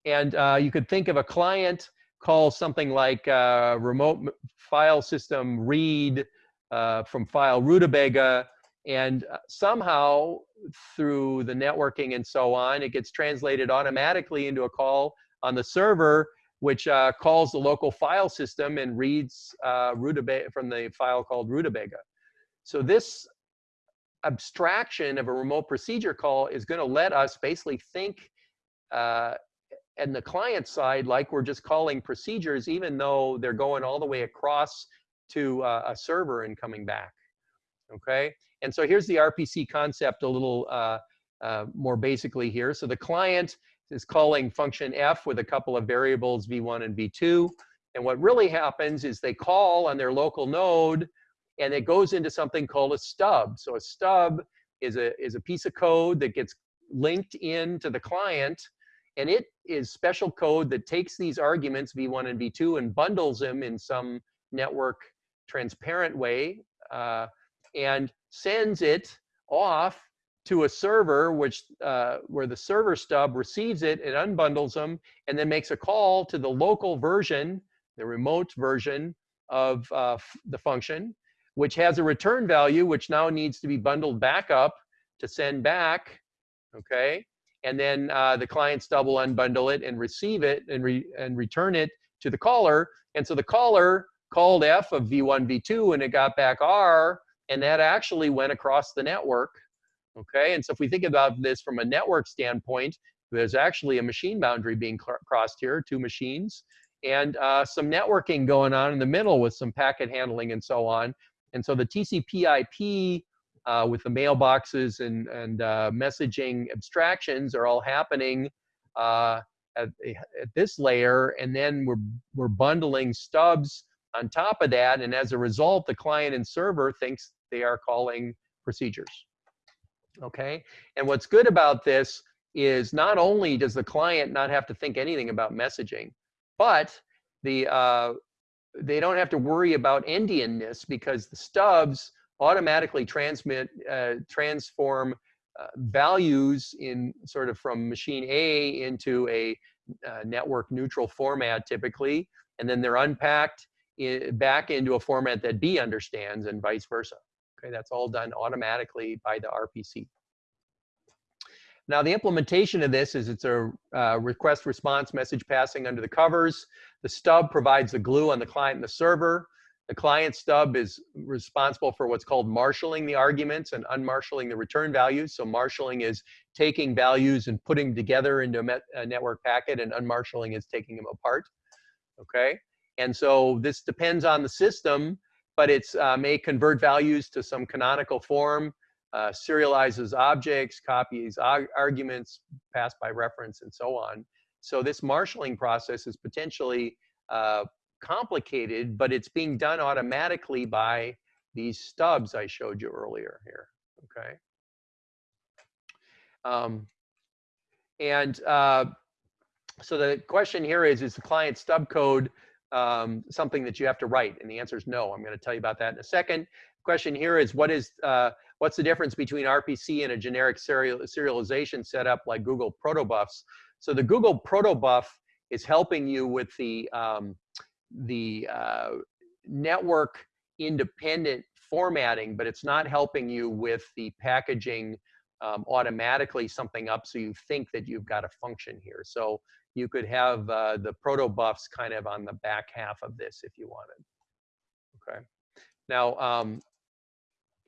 and uh, you could think of a client calls something like uh, remote file system read uh, from file rutabaga, and uh, somehow through the networking and so on, it gets translated automatically into a call on the server, which uh, calls the local file system and reads uh, from the file called rutabaga. So this abstraction of a remote procedure call is going to let us basically think uh, and the client side like we're just calling procedures even though they're going all the way across to uh, a server and coming back okay and so here's the rpc concept a little uh, uh, more basically here so the client is calling function f with a couple of variables v1 and v2. And what really happens is they call on their local node and it goes into something called a stub. So a stub is a, is a piece of code that gets linked into the client and it is special code that takes these arguments v1 and v2 and bundles them in some network transparent way uh, and sends it off to a server, which uh, where the server stub receives it, it unbundles them, and then makes a call to the local version, the remote version of uh, the function, which has a return value, which now needs to be bundled back up to send back, okay? And then uh, the client stub will unbundle it and receive it and, re and return it to the caller. And so the caller called F of V1, V2, and it got back R, and that actually went across the network Okay, and so if we think about this from a network standpoint, there's actually a machine boundary being crossed here, two machines, and uh, some networking going on in the middle with some packet handling and so on. And so the TCP IP uh, with the mailboxes and, and uh, messaging abstractions are all happening uh, at, at this layer, and then we're, we're bundling stubs on top of that, and as a result, the client and server thinks they are calling procedures. Okay, and what's good about this is not only does the client not have to think anything about messaging, but the uh, they don't have to worry about endianness because the stubs automatically transmit uh, transform uh, values in sort of from machine A into a uh, network neutral format typically, and then they're unpacked in, back into a format that B understands and vice versa. Okay, that's all done automatically by the RPC. Now the implementation of this is it's a uh, request response message passing under the covers. The stub provides the glue on the client and the server. The client stub is responsible for what's called marshalling the arguments and unmarshalling the return values. So marshalling is taking values and putting together into a, network packet and unmarshalling is taking them apart. Okay, and so this depends on the system, but it uh, may convert values to some canonical form uh, serializes objects, copies arguments passed by reference, and so on. So this marshaling process is potentially uh, complicated, but it's being done automatically by these stubs I showed you earlier here, okay? Um, and uh, so the question here is, is the client stub code um, something that you have to write? And the answer is no. I'm going to tell you about that in a second. Question here is, what is uh, What's the difference between RPC and a generic serial, serialization setup like Google Protobufs? So the Google Protobuf is helping you with the, um, the uh, network independent formatting, but it's not helping you with the packaging um, automatically something up so you think that you've got a function here. So you could have uh, the protobufs kind of on the back half of this if you wanted. Okay. Now, um,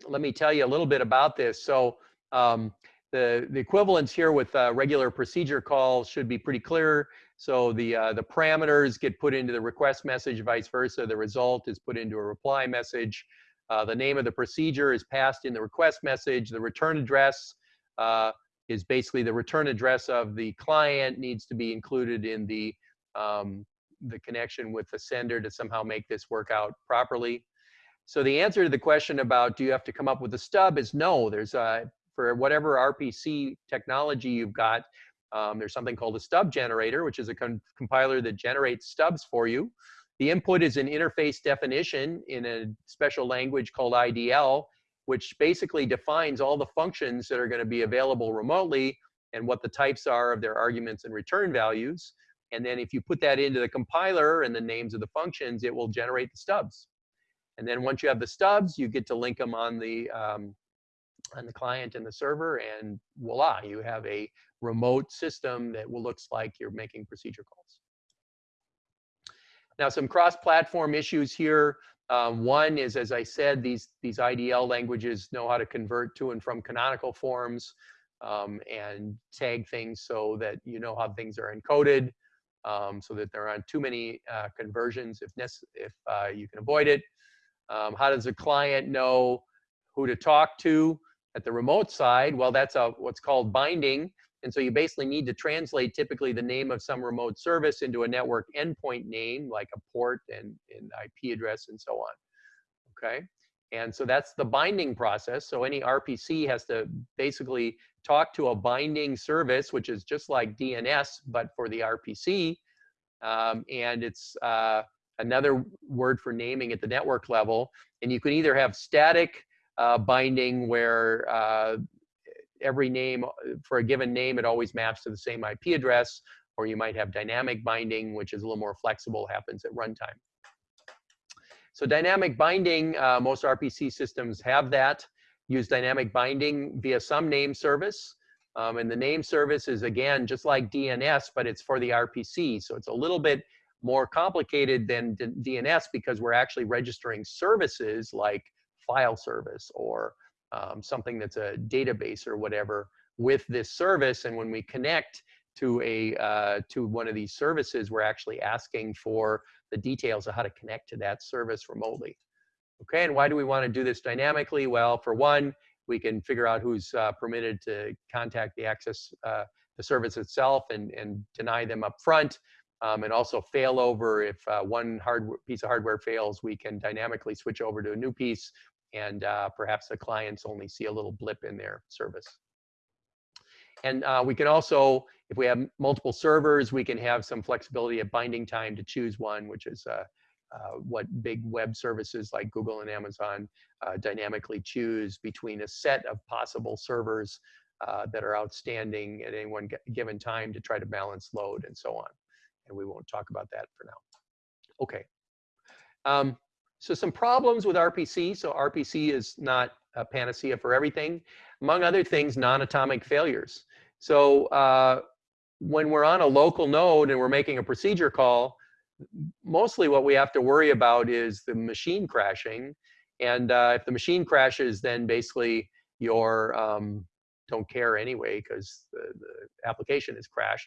let me tell you a little bit about this. So um, the, the equivalence here with regular procedure calls should be pretty clear. So the, uh, the parameters get put into the request message, vice versa. The result is put into a reply message. Uh, the name of the procedure is passed in the request message. The return address uh, is basically the return address of the client needs to be included in the, um, the connection with the sender to somehow make this work out properly. So the answer to the question about do you have to come up with a stub is no. There's a, for whatever RPC technology you've got, um, there's something called a stub generator, which is a compiler that generates stubs for you. The input is an interface definition in a special language called IDL, which basically defines all the functions that are going to be available remotely and what the types are of their arguments and return values. And then if you put that into the compiler and the names of the functions, it will generate the stubs. And then once you have the stubs, you get to link them on the um, on the client and the server, and voila, you have a remote system that will looks like you're making procedure calls. Now, some cross-platform issues here. Um, one is, as I said, these these IDL languages know how to convert to and from canonical forms um, and tag things so that you know how things are encoded, um, so that there aren't too many uh, conversions if if uh, you can avoid it. Um, how does a client know who to talk to at the remote side? Well, that's a, what's called binding. And so you basically need to translate typically the name of some remote service into a network endpoint name, like a port and, and IP address and so on. Okay. And so that's the binding process. So any RPC has to basically talk to a binding service, which is just like DNS, but for the RPC. Um, and it's uh, another word for naming at the network level. And you can either have static uh, binding where uh, every name, for a given name, it always maps to the same IP address, or you might have dynamic binding, which is a little more flexible, happens at runtime. So dynamic binding, uh, most RPC systems have that. Use dynamic binding via some name service. Um, and the name service is, again, just like DNS, but it's for the RPC. So it's a little bit more complicated than DNS because we're actually registering services like file service or um, something that's a database or whatever with this service. And when we connect to a uh, to one of these services, we're actually asking for the details of how to connect to that service remotely. Okay, and why do we want to do this dynamically? Well, for one, we can figure out who's uh, permitted to contact the access uh, the service itself and, and deny them up front. Um, and also failover, if uh, one hard piece of hardware fails, we can dynamically switch over to a new piece and uh, perhaps the clients only see a little blip in their service. And uh, we can also, if we have multiple servers, we can have some flexibility at binding time to choose one, which is uh, uh, what big web services like Google and Amazon uh, dynamically choose between a set of possible servers uh, that are outstanding at any one given time to try to balance load and so on. And we won't talk about that for now. Okay. Um, so some problems with RPC. So RPC is not a panacea for everything. Among other things, non-atomic failures. So uh, when we're on a local node and we're making a procedure call, mostly what we have to worry about is the machine crashing. And uh, if the machine crashes, then basically your um, don't care anyway because the, the application is crashed.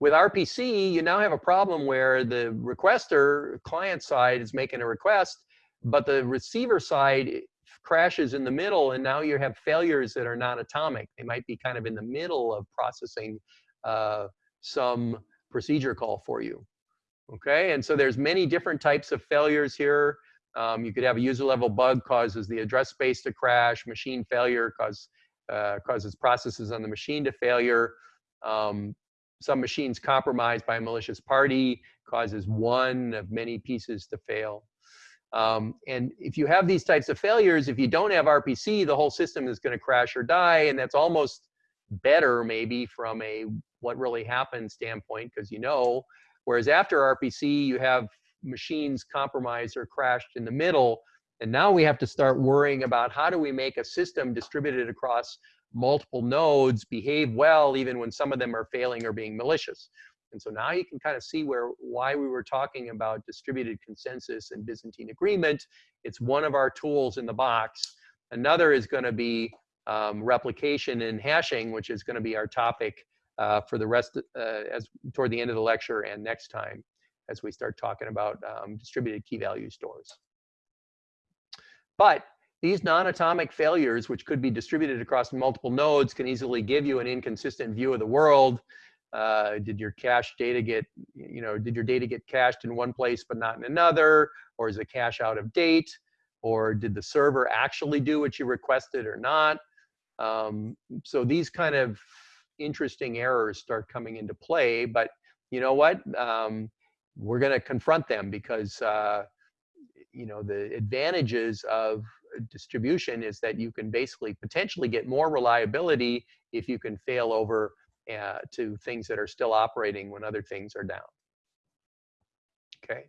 With RPC, you now have a problem where the requester client side is making a request, but the receiver side crashes in the middle, and now you have failures that are not atomic. They might be kind of in the middle of processing uh, some procedure call for you. Okay, and so there's many different types of failures here. Um, you could have a user level bug causes the address space to crash, machine failure cause, uh, causes processes on the machine to failure. Um, some machines compromised by a malicious party causes one of many pieces to fail. Um, and if you have these types of failures, if you don't have RPC, the whole system is going to crash or die. And that's almost better maybe from a what really happened standpoint because you know. Whereas after RPC, you have machines compromised or crashed in the middle. And now we have to start worrying about how do we make a system distributed across multiple nodes behave well even when some of them are failing or being malicious. And so now you can kind of see where why we were talking about distributed consensus and Byzantine agreement. It's one of our tools in the box. Another is going to be um, replication and hashing, which is going to be our topic uh, for the rest uh, as toward the end of the lecture and next time as we start talking about um, distributed key value stores. But these non-atomic failures, which could be distributed across multiple nodes, can easily give you an inconsistent view of the world. Uh, did your cache data get, you know, did your data get cached in one place but not in another? Or is the cache out of date? Or did the server actually do what you requested or not? Um, so these kind of interesting errors start coming into play. But you know what? Um, we're going to confront them because uh, you know the advantages of distribution is that you can basically potentially get more reliability if you can fail over uh, to things that are still operating when other things are down. Okay,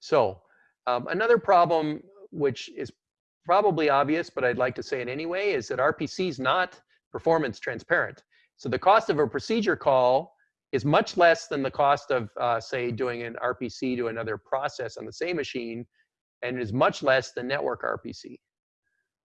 so um, another problem which is probably obvious, but I'd like to say it anyway, is that RPC is not performance transparent. So the cost of a procedure call is much less than the cost of, uh, say, doing an RPC to another process on the same machine, and is much less than network RPC.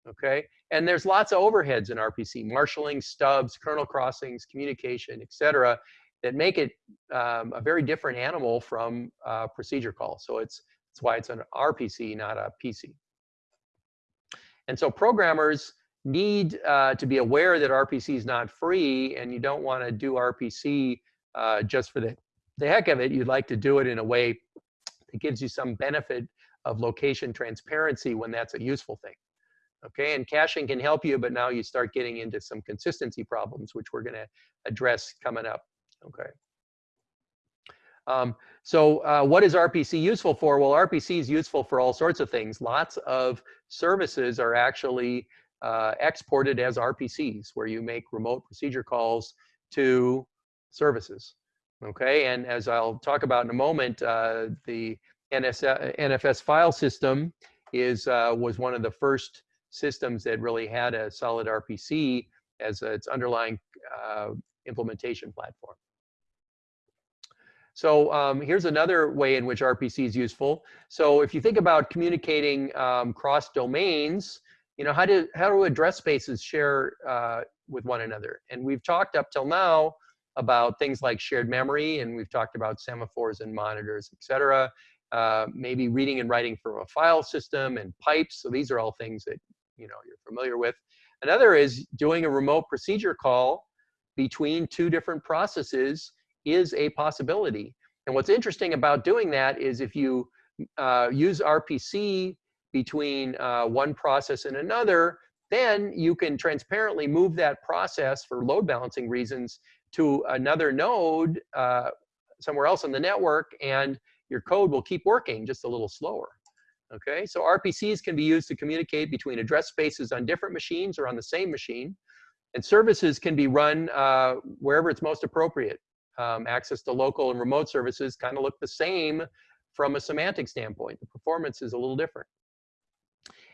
Okay, and there's lots of overheads in RPC, marshaling, stubs, kernel crossings, communication, etc., that make it um, a very different animal from uh, procedure call. So it's that's why it's an RPC, not a PC. And so programmers need uh, to be aware that RPC is not free, and you don't want to do RPC uh, just for the, the heck of it. You'd like to do it in a way that gives you some benefit of location transparency when that's a useful thing. Okay, and caching can help you, but now you start getting into some consistency problems, which we're going to address coming up. Okay. Um, so uh, what is RPC useful for? Well, RPC is useful for all sorts of things. Lots of services are actually uh, exported as RPCs, where you make remote procedure calls to services. Okay, and as I'll talk about in a moment, uh, the NS, NFS file system is uh, was one of the first systems that really had a solid RPC as its underlying uh, implementation platform. So um, here's another way in which RPC is useful. So if you think about communicating um, cross domains, you know, how do, how do address spaces share uh, with one another? And we've talked up till now about things like shared memory, and we've talked about semaphores and monitors, et cetera. Uh, maybe reading and writing from a file system and pipes. So these are all things that you know you're familiar with. Another is doing a remote procedure call between two different processes is a possibility. And what's interesting about doing that is if you uh, use RPC between uh, one process and another, then you can transparently move that process for load balancing reasons to another node uh, somewhere else in the network, and your code will keep working just a little slower. Okay, so RPCs can be used to communicate between address spaces on different machines or on the same machine. And services can be run uh, wherever it's most appropriate. Um, access to local and remote services kind of look the same from a semantic standpoint. The performance is a little different.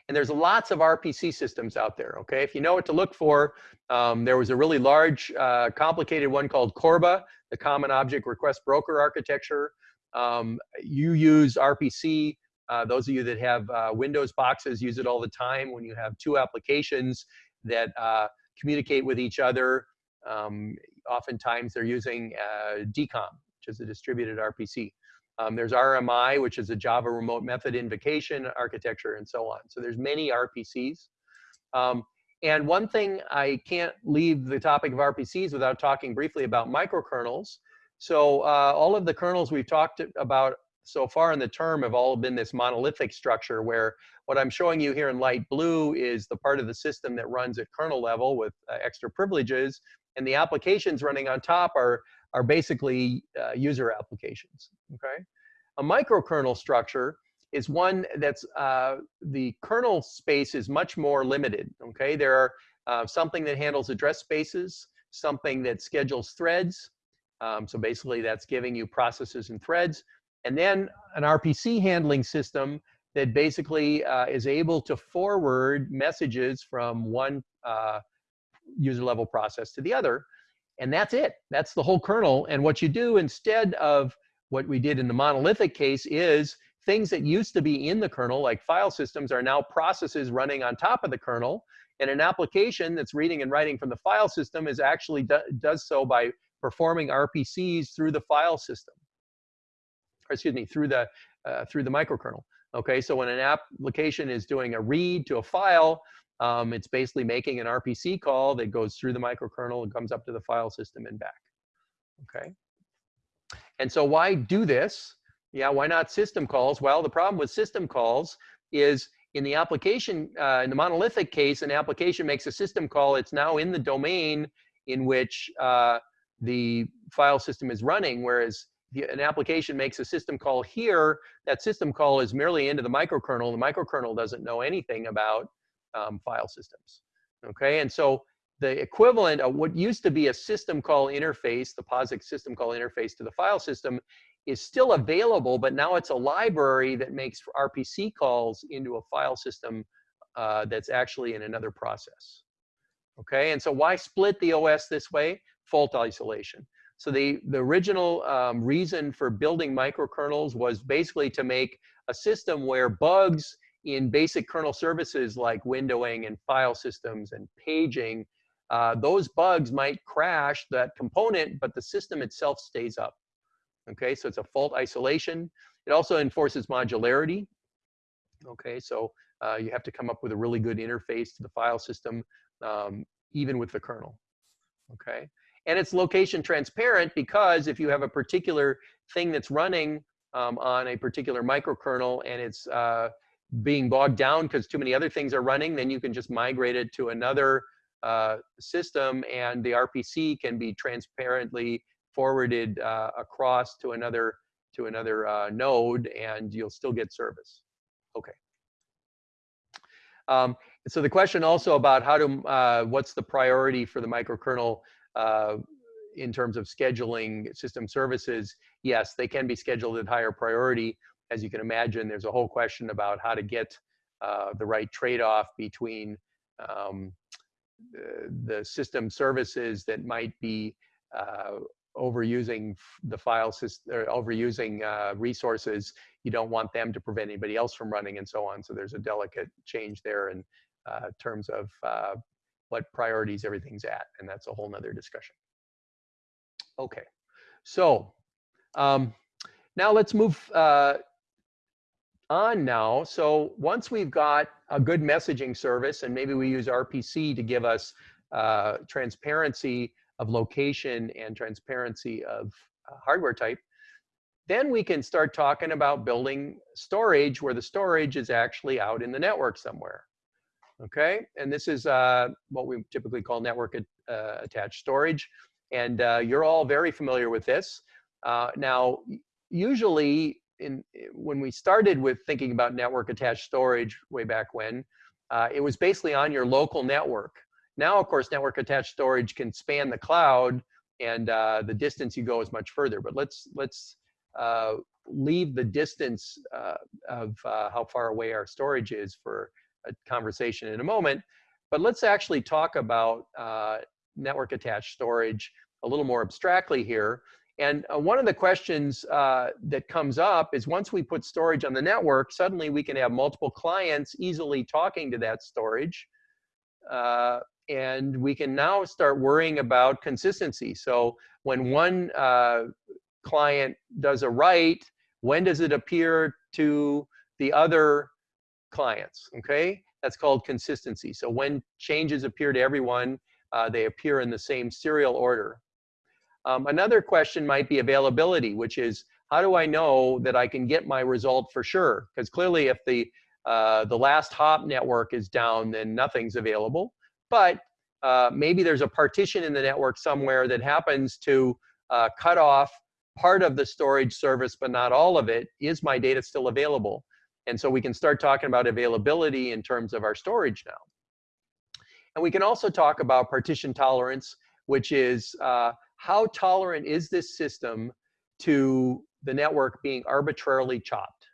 And there's lots of RPC systems out there, okay? If you know what to look for, um, there was a really large, uh, complicated one called Corba, the Common Object Request Broker Architecture. Um, you use RPC. Uh, those of you that have uh, Windows boxes use it all the time when you have two applications that uh, communicate with each other. Um, oftentimes they're using uh, DCOM, which is a distributed RPC. Um, there's RMI, which is a Java Remote Method Invocation architecture, and so on. So there's many RPCs. Um, and one thing I can't leave the topic of RPCs without talking briefly about microkernels. So uh, all of the kernels we've talked about so far in the term have all been this monolithic structure where what I'm showing you here in light blue is the part of the system that runs at kernel level with uh, extra privileges, and the applications running on top are, are basically uh, user applications, okay? A microkernel structure is one that's, uh, the kernel space is much more limited, okay? There are uh, something that handles address spaces, something that schedules threads, um, so basically that's giving you processes and threads, and then an RPC handling system that basically uh, is able to forward messages from one uh, user level process to the other. And that's it. That's the whole kernel. And what you do instead of what we did in the monolithic case is things that used to be in the kernel, like file systems, are now processes running on top of the kernel. And an application that's reading and writing from the file system is actually do, does so by performing RPCs through the file system. Or excuse me, through the uh, through the microkernel. Okay, so when an application is doing a read to a file, um, it's basically making an RPC call that goes through the microkernel and comes up to the file system and back. Okay. And so why do this? Yeah, why not system calls? Well, the problem with system calls is in the application, uh, in the monolithic case, an application makes a system call. It's now in the domain in which uh, the file system is running, whereas an application makes a system call here, that system call is merely into the microkernel. The microkernel doesn't know anything about um, file systems. Okay, and so the equivalent of what used to be a system call interface, the POSIX system call interface to the file system, is still available, but now it's a library that makes RPC calls into a file system uh, that's actually in another process. Okay, and so why split the OS this way? Fault isolation. So the, the original um, reason for building microkernels was basically to make a system where bugs in basic kernel services like windowing and file systems and paging, uh, those bugs might crash that component, but the system itself stays up. Okay, so it's a fault isolation. It also enforces modularity. Okay, so uh, you have to come up with a really good interface to the file system, um, even with the kernel. Okay, and it's location transparent because if you have a particular thing that's running um, on a particular microkernel and it's uh, being bogged down because too many other things are running, then you can just migrate it to another uh, system and the RPC can be transparently forwarded uh, across to another to another uh, node and you'll still get service. Okay. Um, so the question also about how to, uh, what's the priority for the microkernel uh, in terms of scheduling system services, yes, they can be scheduled at higher priority. As you can imagine, there's a whole question about how to get uh, the right trade-off between um, the system services that might be uh, overusing the file system or overusing uh, resources. You don't want them to prevent anybody else from running and so on. So there's a delicate change there in uh, terms of uh, what priorities everything's at. And that's a whole nother discussion. Okay, so um, now let's move uh, on now. So once we've got a good messaging service and maybe we use RPC to give us uh, transparency of location and transparency of uh, hardware type, then we can start talking about building storage where the storage is actually out in the network somewhere. Okay, and this is uh, what we typically call network uh, attached storage. And uh, you're all very familiar with this. Uh, now, usually in, when we started with thinking about network attached storage way back when, uh, it was basically on your local network. Now, of course, network attached storage can span the cloud and uh, the distance you go is much further. But let's, let's leave the distance of how far away our storage is for conversation in a moment. But let's actually talk about uh, network attached storage a little more abstractly here. And uh, one of the questions uh, that comes up is once we put storage on the network, suddenly we can have multiple clients easily talking to that storage. Uh, and we can now start worrying about consistency. So when one uh, client does a write, when does it appear to the other clients, okay? That's called consistency. So when changes appear to everyone, uh, they appear in the same serial order. Um, another question might be availability, which is how do I know that I can get my result for sure? Because clearly if the, uh, the last hop network is down, then nothing's available. But uh, maybe there's a partition in the network somewhere that happens to uh, cut off part of the storage service, but not all of it. Is my data still available? And so we can start talking about availability in terms of our storage now. And we can also talk about partition tolerance, which is uh, how tolerant is this system to the network being arbitrarily chopped?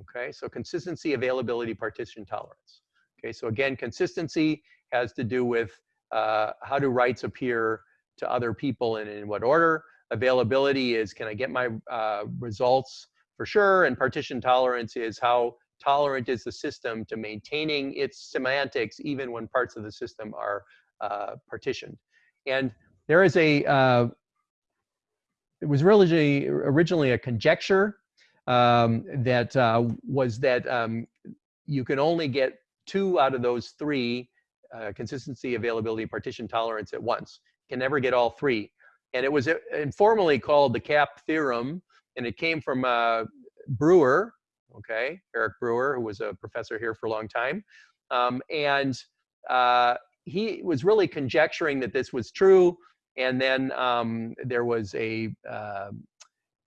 Okay, so consistency, availability, partition tolerance. Okay, so again, consistency has to do with uh, how do writes appear to other people and in what order. Availability is can I get my uh, results for sure, and partition tolerance is how tolerant is the system to maintaining its semantics even when parts of the system are uh, partitioned. And there is a, uh, it was really originally a conjecture um, that uh, was that um, you can only get two out of those three, uh, consistency, availability, partition tolerance at once. Can never get all three. And it was uh, informally called the CAP theorem, and it came from uh, Brewer, okay, Eric Brewer, who was a professor here for a long time. Um, and uh, he was really conjecturing that this was true and then um, there was a uh,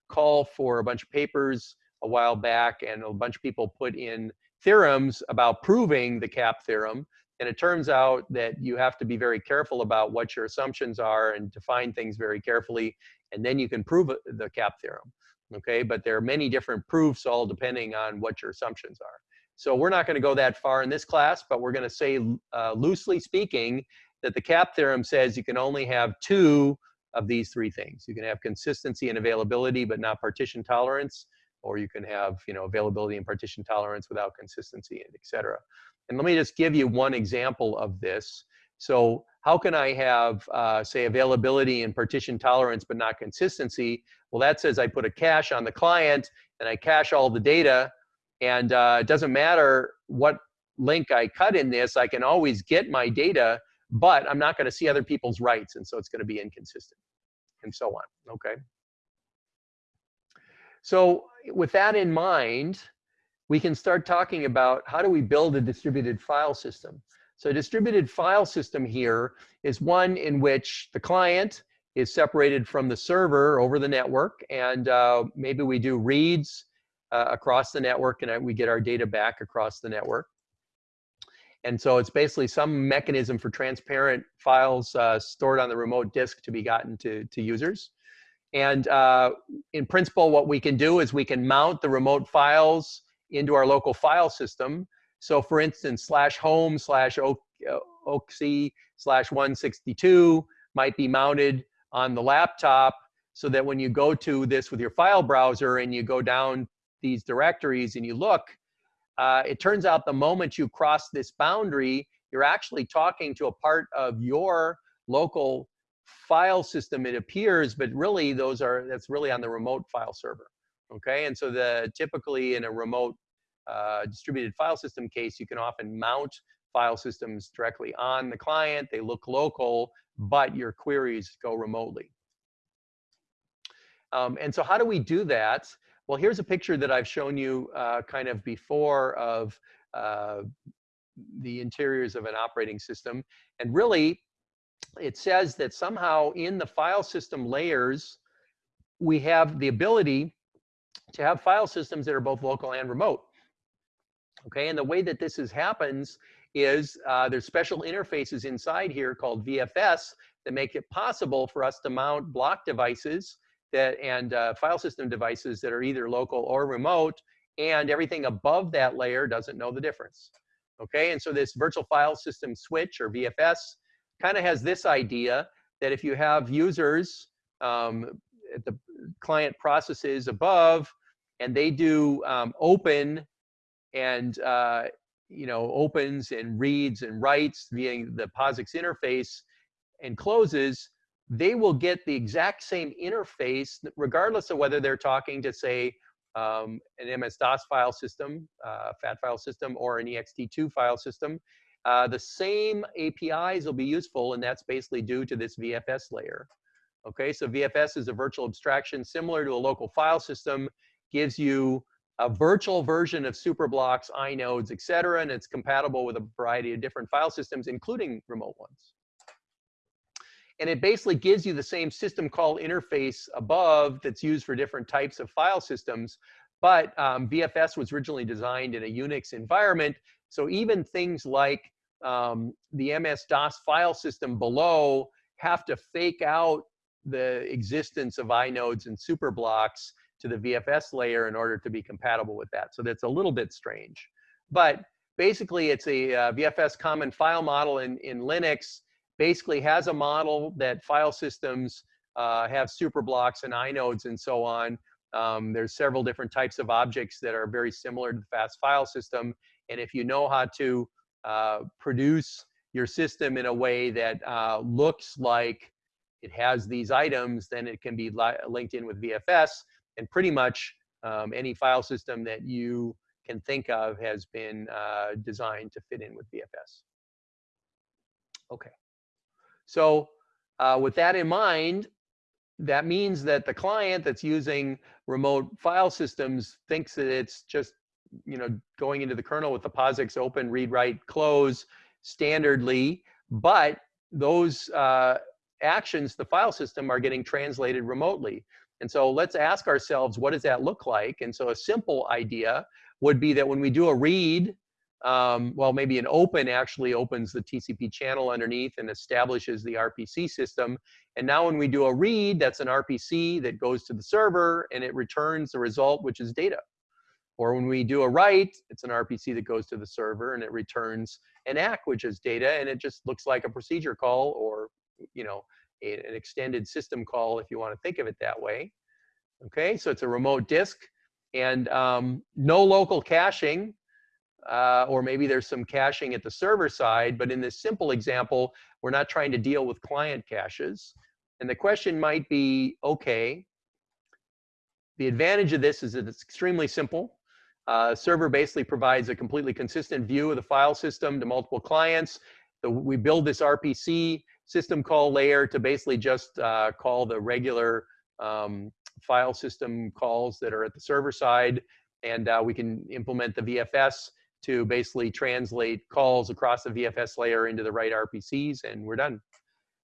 call for a bunch of papers a while back, and a bunch of people put in theorems about proving the CAP theorem. And it turns out that you have to be very careful about what your assumptions are and define things very carefully, and then you can prove the CAP theorem. Okay, but there are many different proofs, all depending on what your assumptions are. So we're not going to go that far in this class, but we're going to say, uh, loosely speaking, that the CAP theorem says you can only have two of these three things. You can have consistency and availability, but not partition tolerance, or you can have you know availability and partition tolerance without consistency, and et cetera. And let me just give you one example of this. So how can I have, uh, say, availability and partition tolerance, but not consistency? Well, that says I put a cache on the client, and I cache all the data, and uh, it doesn't matter what link I cut in this, I can always get my data but I'm not going to see other people's writes, and so it's going to be inconsistent, and so on. Okay. So with that in mind, we can start talking about how do we build a distributed file system. So a distributed file system here is one in which the client is separated from the server over the network, and uh, maybe we do reads uh, across the network, and we get our data back across the network. And so it's basically some mechanism for transparent files uh, stored on the remote disk to be gotten to, to users. And uh, in principle, what we can do is we can mount the remote files into our local file system. So for instance, slash home slash oski slash 162 might be mounted on the laptop so that when you go to this with your file browser and you go down these directories and you look, uh, it turns out the moment you cross this boundary, you're actually talking to a part of your local file system, it appears, but really those are, that's really on the remote file server. Okay, and so the typically in a remote distributed file system case, you can often mount file systems directly on the client. They look local, but your queries go remotely. Um, and so how do we do that? Well, here's a picture that I've shown you uh, kind of before of uh, the interiors of an operating system. And really, it says that somehow in the file system layers, we have the ability to have file systems that are both local and remote. Okay, and the way that this is happens is uh, there's special interfaces inside here called VFS that make it possible for us to mount block devices that and uh, file system devices that are either local or remote, and everything above that layer doesn't know the difference. Okay, and so this virtual file system switch or VFS kind of has this idea that if you have users um, at the client processes above and they do um, open and uh, you know opens and reads and writes via the POSIX interface and closes, they will get the exact same interface regardless of whether they're talking to say um, an MS-DOS file system, uh, FAT file system, or an ext2 file system. Uh, the same APIs will be useful, and that's basically due to this VFS layer. Okay, so VFS is a virtual abstraction similar to a local file system, gives you a virtual version of superblocks, inodes, et cetera, and it's compatible with a variety of different file systems, including remote ones. And it basically gives you the same system call interface above that's used for different types of file systems. But um, VFS was originally designed in a Unix environment. So even things like um, the MS-DOS file system below have to fake out the existence of inodes and superblocks to the VFS layer in order to be compatible with that. So that's a little bit strange. But basically, it's a uh, VFS common file model in, in Linux basically has a model that file systems uh, have super blocks and inodes and so on. Um, there's several different types of objects that are very similar to the fast file system. And if you know how to uh, produce your system in a way that uh, looks like it has these items, then it can be linked in with VFS. And pretty much um, any file system that you can think of has been uh, designed to fit in with VFS. Okay. So uh, with that in mind, that means that the client that's using remote file systems thinks that it's just you know going into the kernel with the POSIX open, read, write, close standardly, but those uh, actions, the file system, are getting translated remotely. And so let's ask ourselves, what does that look like? And so a simple idea would be that when we do a read um, well, maybe an open actually opens the TCP channel underneath and establishes the RPC system. And now when we do a read, that's an RPC that goes to the server and it returns the result, which is data. Or when we do a write, it's an RPC that goes to the server and it returns an ACK, which is data, and it just looks like a procedure call or, you know, a, an extended system call if you want to think of it that way. Okay, so it's a remote disk and um, no local caching uh, or maybe there's some caching at the server side, but in this simple example, we're not trying to deal with client caches. And the question might be, okay, the advantage of this is that it's extremely simple. Uh, server basically provides a completely consistent view of the file system to multiple clients. The, we build this RPC system call layer to basically just uh, call the regular um, file system calls that are at the server side. And uh, we can implement the VFS to basically translate calls across the VFS layer into the right RPCs, and we're done.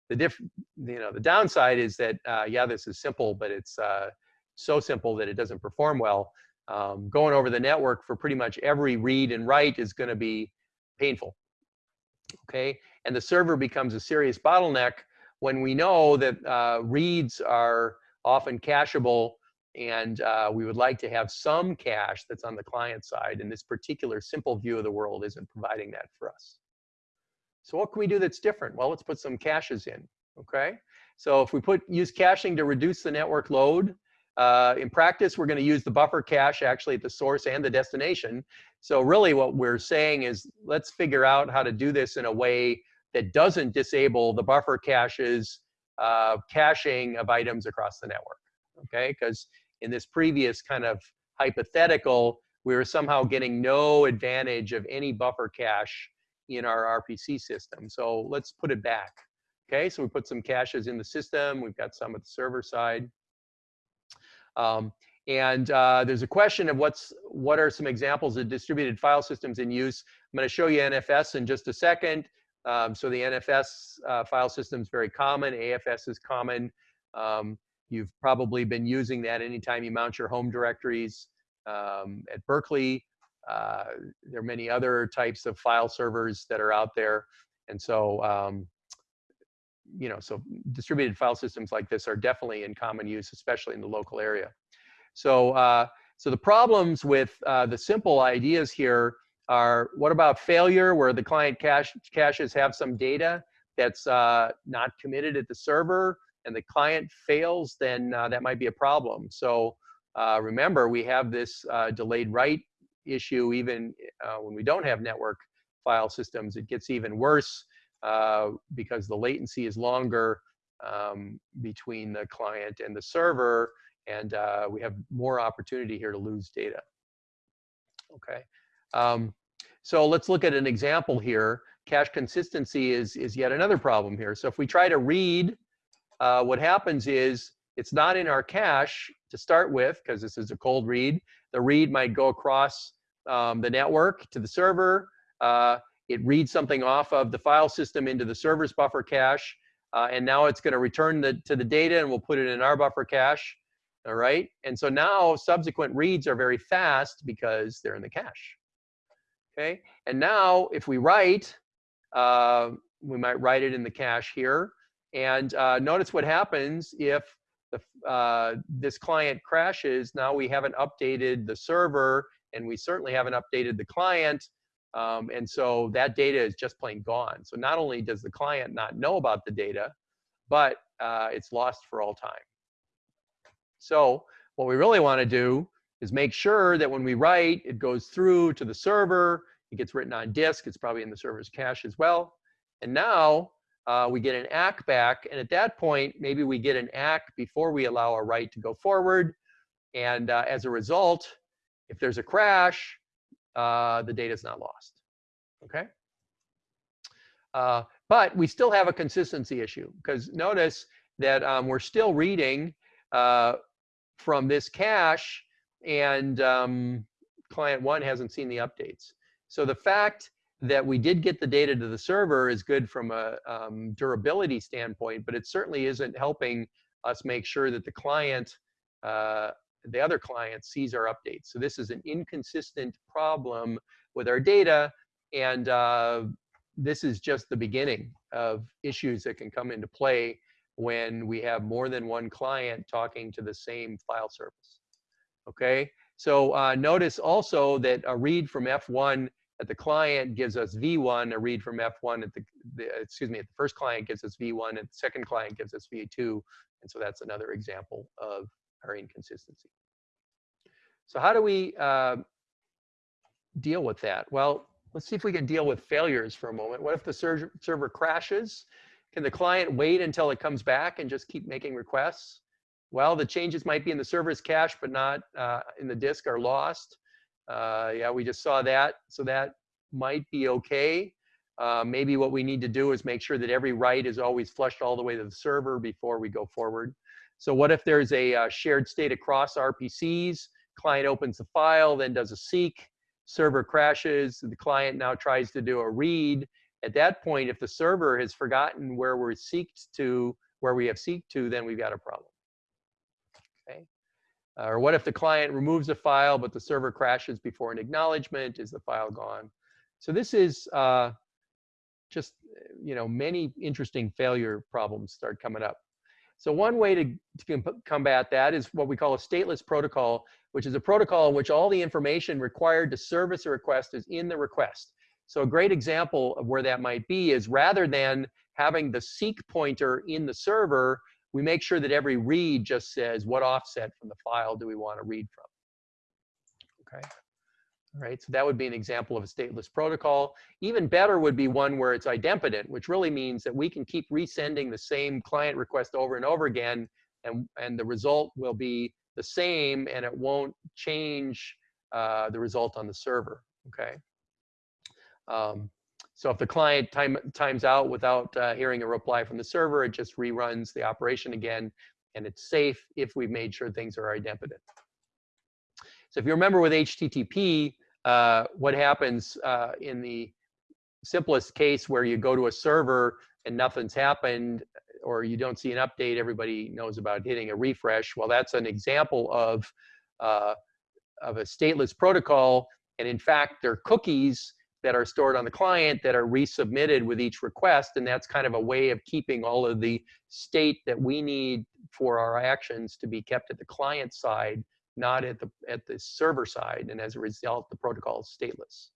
The diff, you know, the downside is that uh, yeah, this is simple, but it's uh, so simple that it doesn't perform well. Um, going over the network for pretty much every read and write is going to be painful. Okay, and the server becomes a serious bottleneck when we know that uh, reads are often cacheable and uh, we would like to have some cache that's on the client side. And this particular simple view of the world isn't providing that for us. So what can we do that's different? Well, let's put some caches in, okay? So if we put use caching to reduce the network load, uh, in practice, we're going to use the buffer cache actually at the source and the destination. So really what we're saying is let's figure out how to do this in a way that doesn't disable the buffer caches uh, caching of items across the network, okay? Because in this previous kind of hypothetical, we were somehow getting no advantage of any buffer cache in our RPC system. So let's put it back. Okay, so we put some caches in the system. We've got some at the server side. Um, and uh, there's a question of what's what are some examples of distributed file systems in use. I'm going to show you NFS in just a second. Um, so the NFS uh, file system is very common. AFS is common. Um, you've probably been using that anytime you mount your home directories um, at Berkeley. Uh, there are many other types of file servers that are out there. And so, um, you know, so distributed file systems like this are definitely in common use, especially in the local area. So, uh, so the problems with uh, the simple ideas here are what about failure where the client cache, caches have some data that's uh, not committed at the server and the client fails, then uh, that might be a problem. So uh, remember, we have this uh, delayed write issue even when we don't have network file systems. It gets even worse because the latency is longer um, between the client and the server and uh, we have more opportunity here to lose data. Okay, um, so let's look at an example here. Cache consistency is, is yet another problem here. So if we try to read, uh, what happens is it's not in our cache to start with, because this is a cold read. The read might go across um, the network to the server. Uh, it reads something off of the file system into the server's buffer cache. Uh, and now it's going to return the, to the data and we'll put it in our buffer cache all right? And so now subsequent reads are very fast because they're in the cache, okay? And now if we write, uh, we might write it in the cache here. And uh, notice what happens if the, uh, this client crashes. Now we haven't updated the server and we certainly haven't updated the client. Um, and so that data is just plain gone. So not only does the client not know about the data, but uh, it's lost for all time. So what we really want to do is make sure that when we write, it goes through to the server, it gets written on disk, it's probably in the server's cache as well. And now uh, we get an ACK back, and at that point, maybe we get an ACK before we allow a write to go forward. And uh, as a result, if there's a crash, uh, the data is not lost, okay? Uh, but we still have a consistency issue, because notice that um, we're still reading uh, from this cache and um, client one hasn't seen the updates. So the fact that we did get the data to the server is good from a um, durability standpoint, but it certainly isn't helping us make sure that the client, uh, the other client sees our updates. So this is an inconsistent problem with our data, and uh, this is just the beginning of issues that can come into play when we have more than one client talking to the same file service. Okay, so uh, notice also that a read from F1 at the client gives us V1, a read from F1 at the, the excuse me, at the first client gives us V1, and the second client gives us V2, and so that's another example of our inconsistency. So how do we uh, deal with that? Well, let's see if we can deal with failures for a moment. What if the server, server crashes? Can the client wait until it comes back and just keep making requests? Well, the changes might be in the server's cache, but not uh, in the disk are lost. Uh, yeah, we just saw that. So that might be okay. Uh, maybe what we need to do is make sure that every write is always flushed all the way to the server before we go forward. So what if there's a uh, shared state across RPCs? Client opens the file, then does a seek, server crashes, the client now tries to do a read, at that point, if the server has forgotten where we're seeked to, where we have seeked to, then we've got a problem. Okay. Uh, or what if the client removes a file, but the server crashes before an acknowledgement? Is the file gone? So this is uh, just, you know, many interesting failure problems start coming up. So one way to, to combat that is what we call a stateless protocol, which is a protocol in which all the information required to service a request is in the request. So a great example of where that might be is rather than having the seek pointer in the server, we make sure that every read just says what offset from the file do we want to read from. Okay. Right, so that would be an example of a stateless protocol. Even better would be one where it's idempotent, which really means that we can keep resending the same client request over and over again, and, and the result will be the same, and it won't change uh, the result on the server, okay? Um, so if the client time, times out without uh, hearing a reply from the server, it just reruns the operation again, and it's safe if we've made sure things are idempotent. So if you remember with HTTP, uh, what happens uh, in the simplest case where you go to a server and nothing's happened, or you don't see an update, everybody knows about hitting a refresh. Well, that's an example of, uh, of a stateless protocol. And in fact, there are cookies that are stored on the client that are resubmitted with each request. And that's kind of a way of keeping all of the state that we need for our actions to be kept at the client side, not at the, at the server side. And as a result, the protocol is stateless.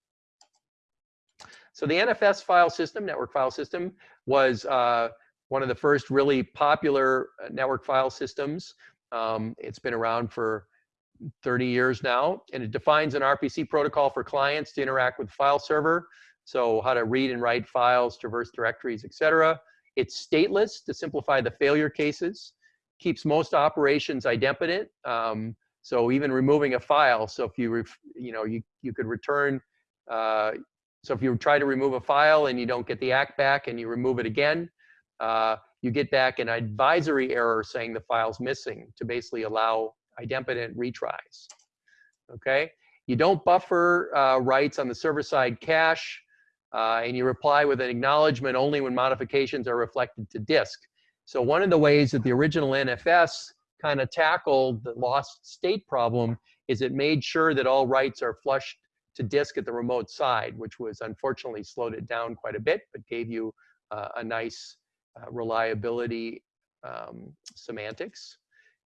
So the NFS file system, network file system, was uh, one of the first really popular uh, network file systems. Um, it's been around for 30 years now, and it defines an RPC protocol for clients to interact with file server. So how to read and write files, traverse directories, etc. It's stateless to simplify the failure cases. Keeps most operations idempotent. Um, so even removing a file. So if you, you know, you, you could return, uh, so if you try to remove a file and you don't get the ACK back and you remove it again, uh, you get back an advisory error saying the file's missing to basically allow idempotent retries. Okay, you don't buffer uh, writes on the server side cache, uh, and you reply with an acknowledgement only when modifications are reflected to disk. So one of the ways that the original NFS kind of tackled the lost state problem is it made sure that all writes are flushed to disk at the remote side, which was unfortunately slowed it down quite a bit, but gave you uh, a nice uh, reliability um, semantics.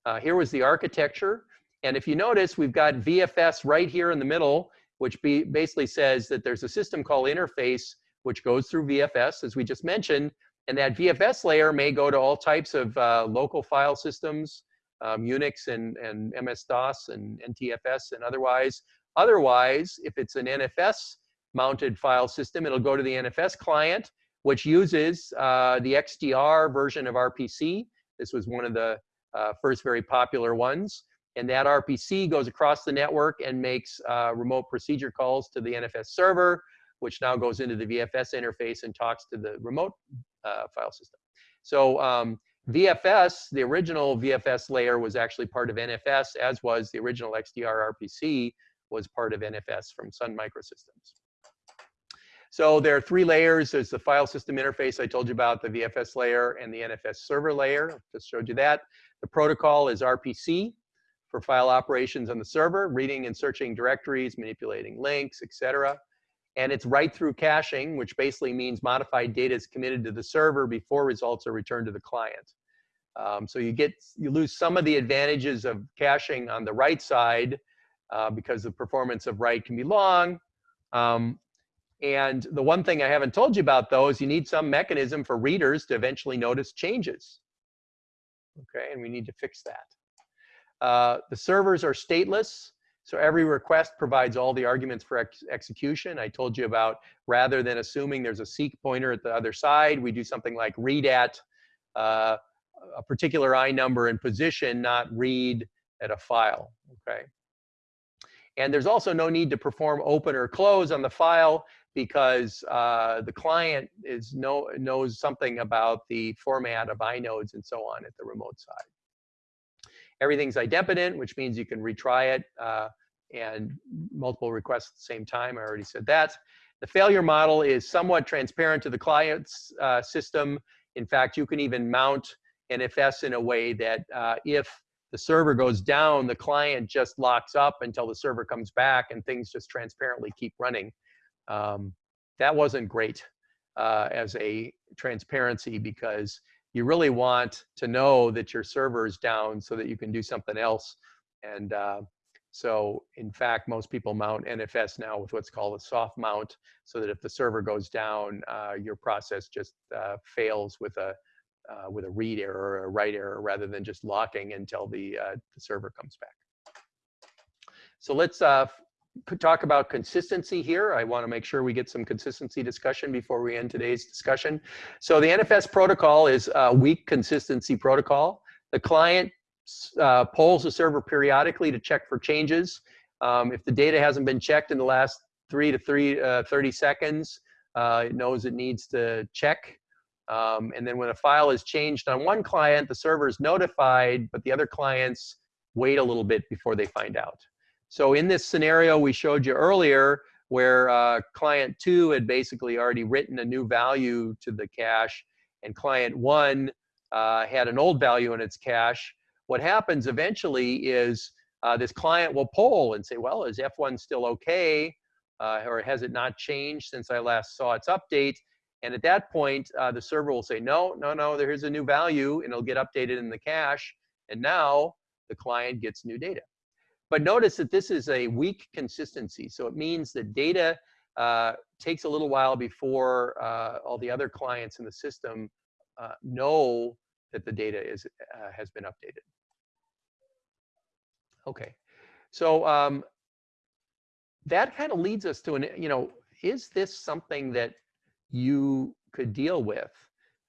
Uh, here was the architecture. And if you notice, we've got VFS right here in the middle, which be, basically says that there's a system called interface, which goes through VFS, as we just mentioned. And that VFS layer may go to all types of uh, local file systems, um, Unix and, and MS-DOS and NTFS and otherwise. Otherwise, if it's an NFS mounted file system, it'll go to the NFS client, which uses uh, the XDR version of RPC. This was one of the uh, first very popular ones. And that RPC goes across the network and makes uh, remote procedure calls to the NFS server, which now goes into the VFS interface and talks to the remote uh, file system. So um, VFS, the original VFS layer was actually part of NFS, as was the original XDR RPC was part of NFS from Sun Microsystems. So there are three layers. There's the file system interface I told you about, the VFS layer, and the NFS server layer. I just showed you that. The protocol is RPC for file operations on the server, reading and searching directories, manipulating links, etc. And it's write through caching, which basically means modified data is committed to the server before results are returned to the client. Um, so you get you lose some of the advantages of caching on the write side uh, because the performance of write can be long. Um, and the one thing I haven't told you about though is you need some mechanism for readers to eventually notice changes. Okay, and we need to fix that. Uh, the servers are stateless, so every request provides all the arguments for ex execution. I told you about rather than assuming there's a seek pointer at the other side, we do something like read at uh, a particular I number and position, not read at a file. Okay. And there's also no need to perform open or close on the file because uh, the client is know, knows something about the format of inodes and so on at the remote side. Everything's idempotent, which means you can retry it uh, and multiple requests at the same time. I already said that. The failure model is somewhat transparent to the client's uh, system. In fact, you can even mount NFS in a way that uh, if the server goes down, the client just locks up until the server comes back and things just transparently keep running. Um, that wasn't great uh, as a transparency because you really want to know that your server is down so that you can do something else. And uh, so in fact, most people mount NFS now with what's called a soft mount so that if the server goes down, uh, your process just uh, fails with a uh, with a read error or a write error rather than just locking until the, uh, the server comes back. So let's uh, talk about consistency here. I want to make sure we get some consistency discussion before we end today's discussion. So the NFS protocol is a weak consistency protocol. The client uh, polls the server periodically to check for changes. Um, if the data hasn't been checked in the last three to three, uh, 30 seconds, uh, it knows it needs to check. Um, and then when a file is changed on one client, the server is notified, but the other clients wait a little bit before they find out. So in this scenario we showed you earlier, where uh, client two had basically already written a new value to the cache, and client one uh, had an old value in its cache, what happens eventually is uh, this client will poll and say, well, is F1 still okay? Uh, or has it not changed since I last saw its update? And at that point, uh, the server will say, no, no, no, there's a new value, and it'll get updated in the cache. And now the client gets new data. But notice that this is a weak consistency. So it means that data uh, takes a little while before uh, all the other clients in the system uh, know that the data is, uh, has been updated. Okay, so um, that kind of leads us to an, you know, is this something that you could deal with?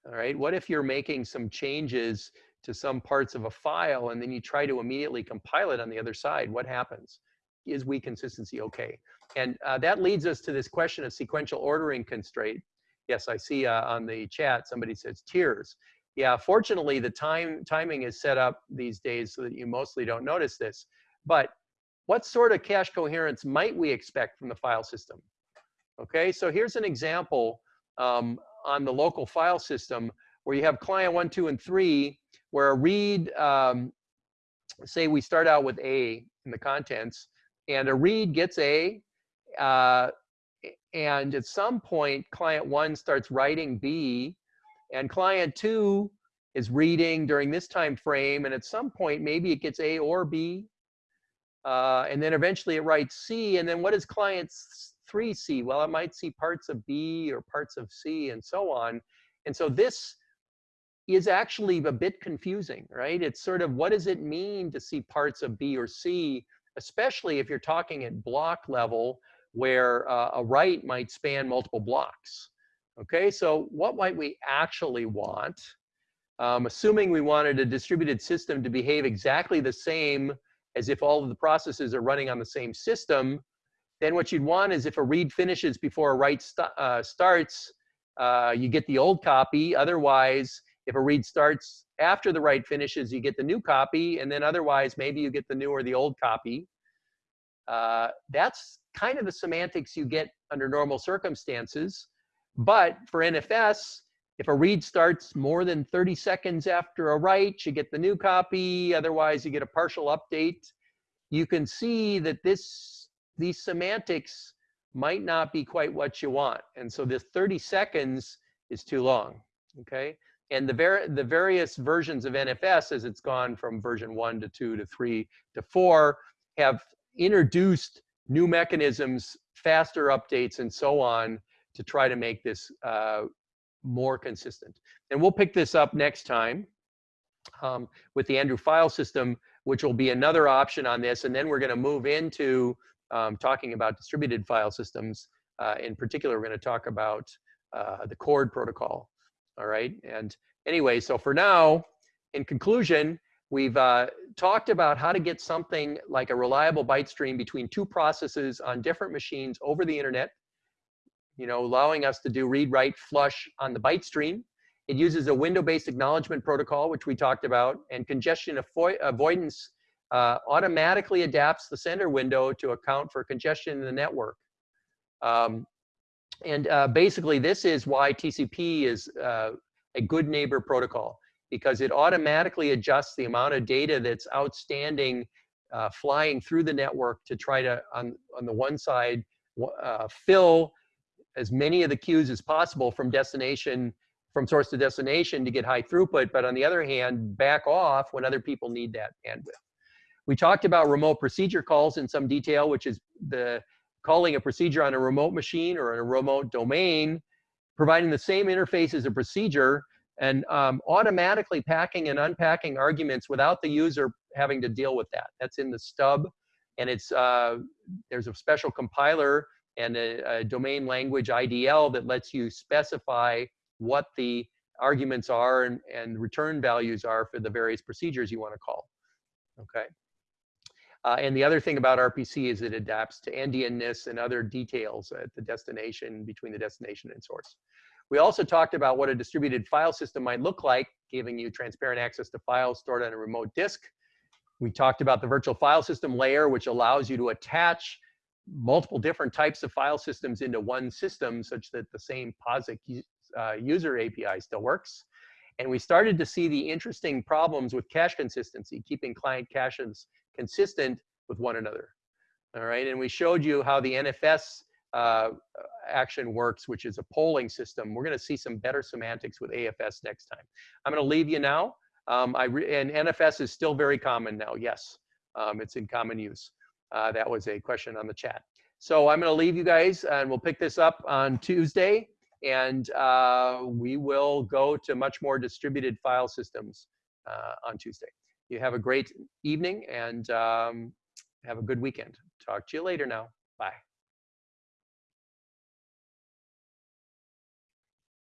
All right, what if you're making some changes to some parts of a file and then you try to immediately compile it on the other side? What happens? Is weak consistency okay? And uh, that leads us to this question of sequential ordering constraint. Yes, I see uh, on the chat somebody says tears. Yeah, fortunately, the time timing is set up these days so that you mostly don't notice this. But what sort of cache coherence might we expect from the file system? Okay, so here's an example um, on the local file system where you have client one, two, and three, where a read, um, say we start out with A in the contents, and a read gets A, uh, and at some point, client one starts writing B, and client two is reading during this time frame, and at some point, maybe it gets A or B. Uh, and then eventually it writes C, and then what does client three see? Well, it might see parts of B or parts of C and so on. And so this is actually a bit confusing, right? It's sort of what does it mean to see parts of B or C, especially if you're talking at block level where uh, a write might span multiple blocks. Okay, so what might we actually want? Um, assuming we wanted a distributed system to behave exactly the same as if all of the processes are running on the same system, then what you'd want is if a read finishes before a write st uh, starts, uh, you get the old copy. Otherwise, if a read starts after the write finishes, you get the new copy. And then otherwise, maybe you get the new or the old copy. Uh, that's kind of the semantics you get under normal circumstances. But for NFS, if a read starts more than 30 seconds after a write, you get the new copy. Otherwise, you get a partial update. You can see that this these semantics might not be quite what you want. And so this 30 seconds is too long, okay? And the, var the various versions of NFS, as it's gone from version one to two to three to four, have introduced new mechanisms, faster updates, and so on to try to make this uh, more consistent. And we'll pick this up next time um, with the Andrew file system, which will be another option on this. And then we're going to move into um, talking about distributed file systems. Uh, in particular, we're going to talk about uh, the Chord protocol. All right. And anyway, so for now, in conclusion, we've uh, talked about how to get something like a reliable byte stream between two processes on different machines over the internet you know, allowing us to do read, write, flush on the byte stream. It uses a window-based acknowledgement protocol, which we talked about, and congestion avoidance uh, automatically adapts the sender window to account for congestion in the network. Um, and uh, basically, this is why TCP is uh, a good neighbor protocol, because it automatically adjusts the amount of data that's outstanding uh, flying through the network to try to, on, on the one side, uh, fill as many of the queues as possible from destination, from source to destination to get high throughput, but on the other hand, back off when other people need that bandwidth. We talked about remote procedure calls in some detail, which is the calling a procedure on a remote machine or in a remote domain, providing the same interface as a procedure and um, automatically packing and unpacking arguments without the user having to deal with that. That's in the stub, and it's uh, there's a special compiler and a, a, domain language IDL that lets you specify what the arguments are and, and return values are for the various procedures you want to call. Okay. Uh, and the other thing about RPC is it adapts to endianness and other details at the destination, between the destination and source. We also talked about what a distributed file system might look like, giving you transparent access to files stored on a remote disk. We talked about the virtual file system layer, which allows you to attach multiple different types of file systems into one system such that the same POSIX uh, user API still works. And we started to see the interesting problems with cache consistency, keeping client caches consistent with one another. All right, and we showed you how the NFS uh, action works, which is a polling system. We're going to see some better semantics with AFS next time. I'm going to leave you now. Um, I and NFS is still very common now. Yes, um, it's in common use. Uh, that was a question on the chat. So I'm going to leave you guys, and we'll pick this up on Tuesday, and uh, we will go to much more distributed file systems uh, on Tuesday. You have a great evening and um, have a good weekend. Talk to you later now.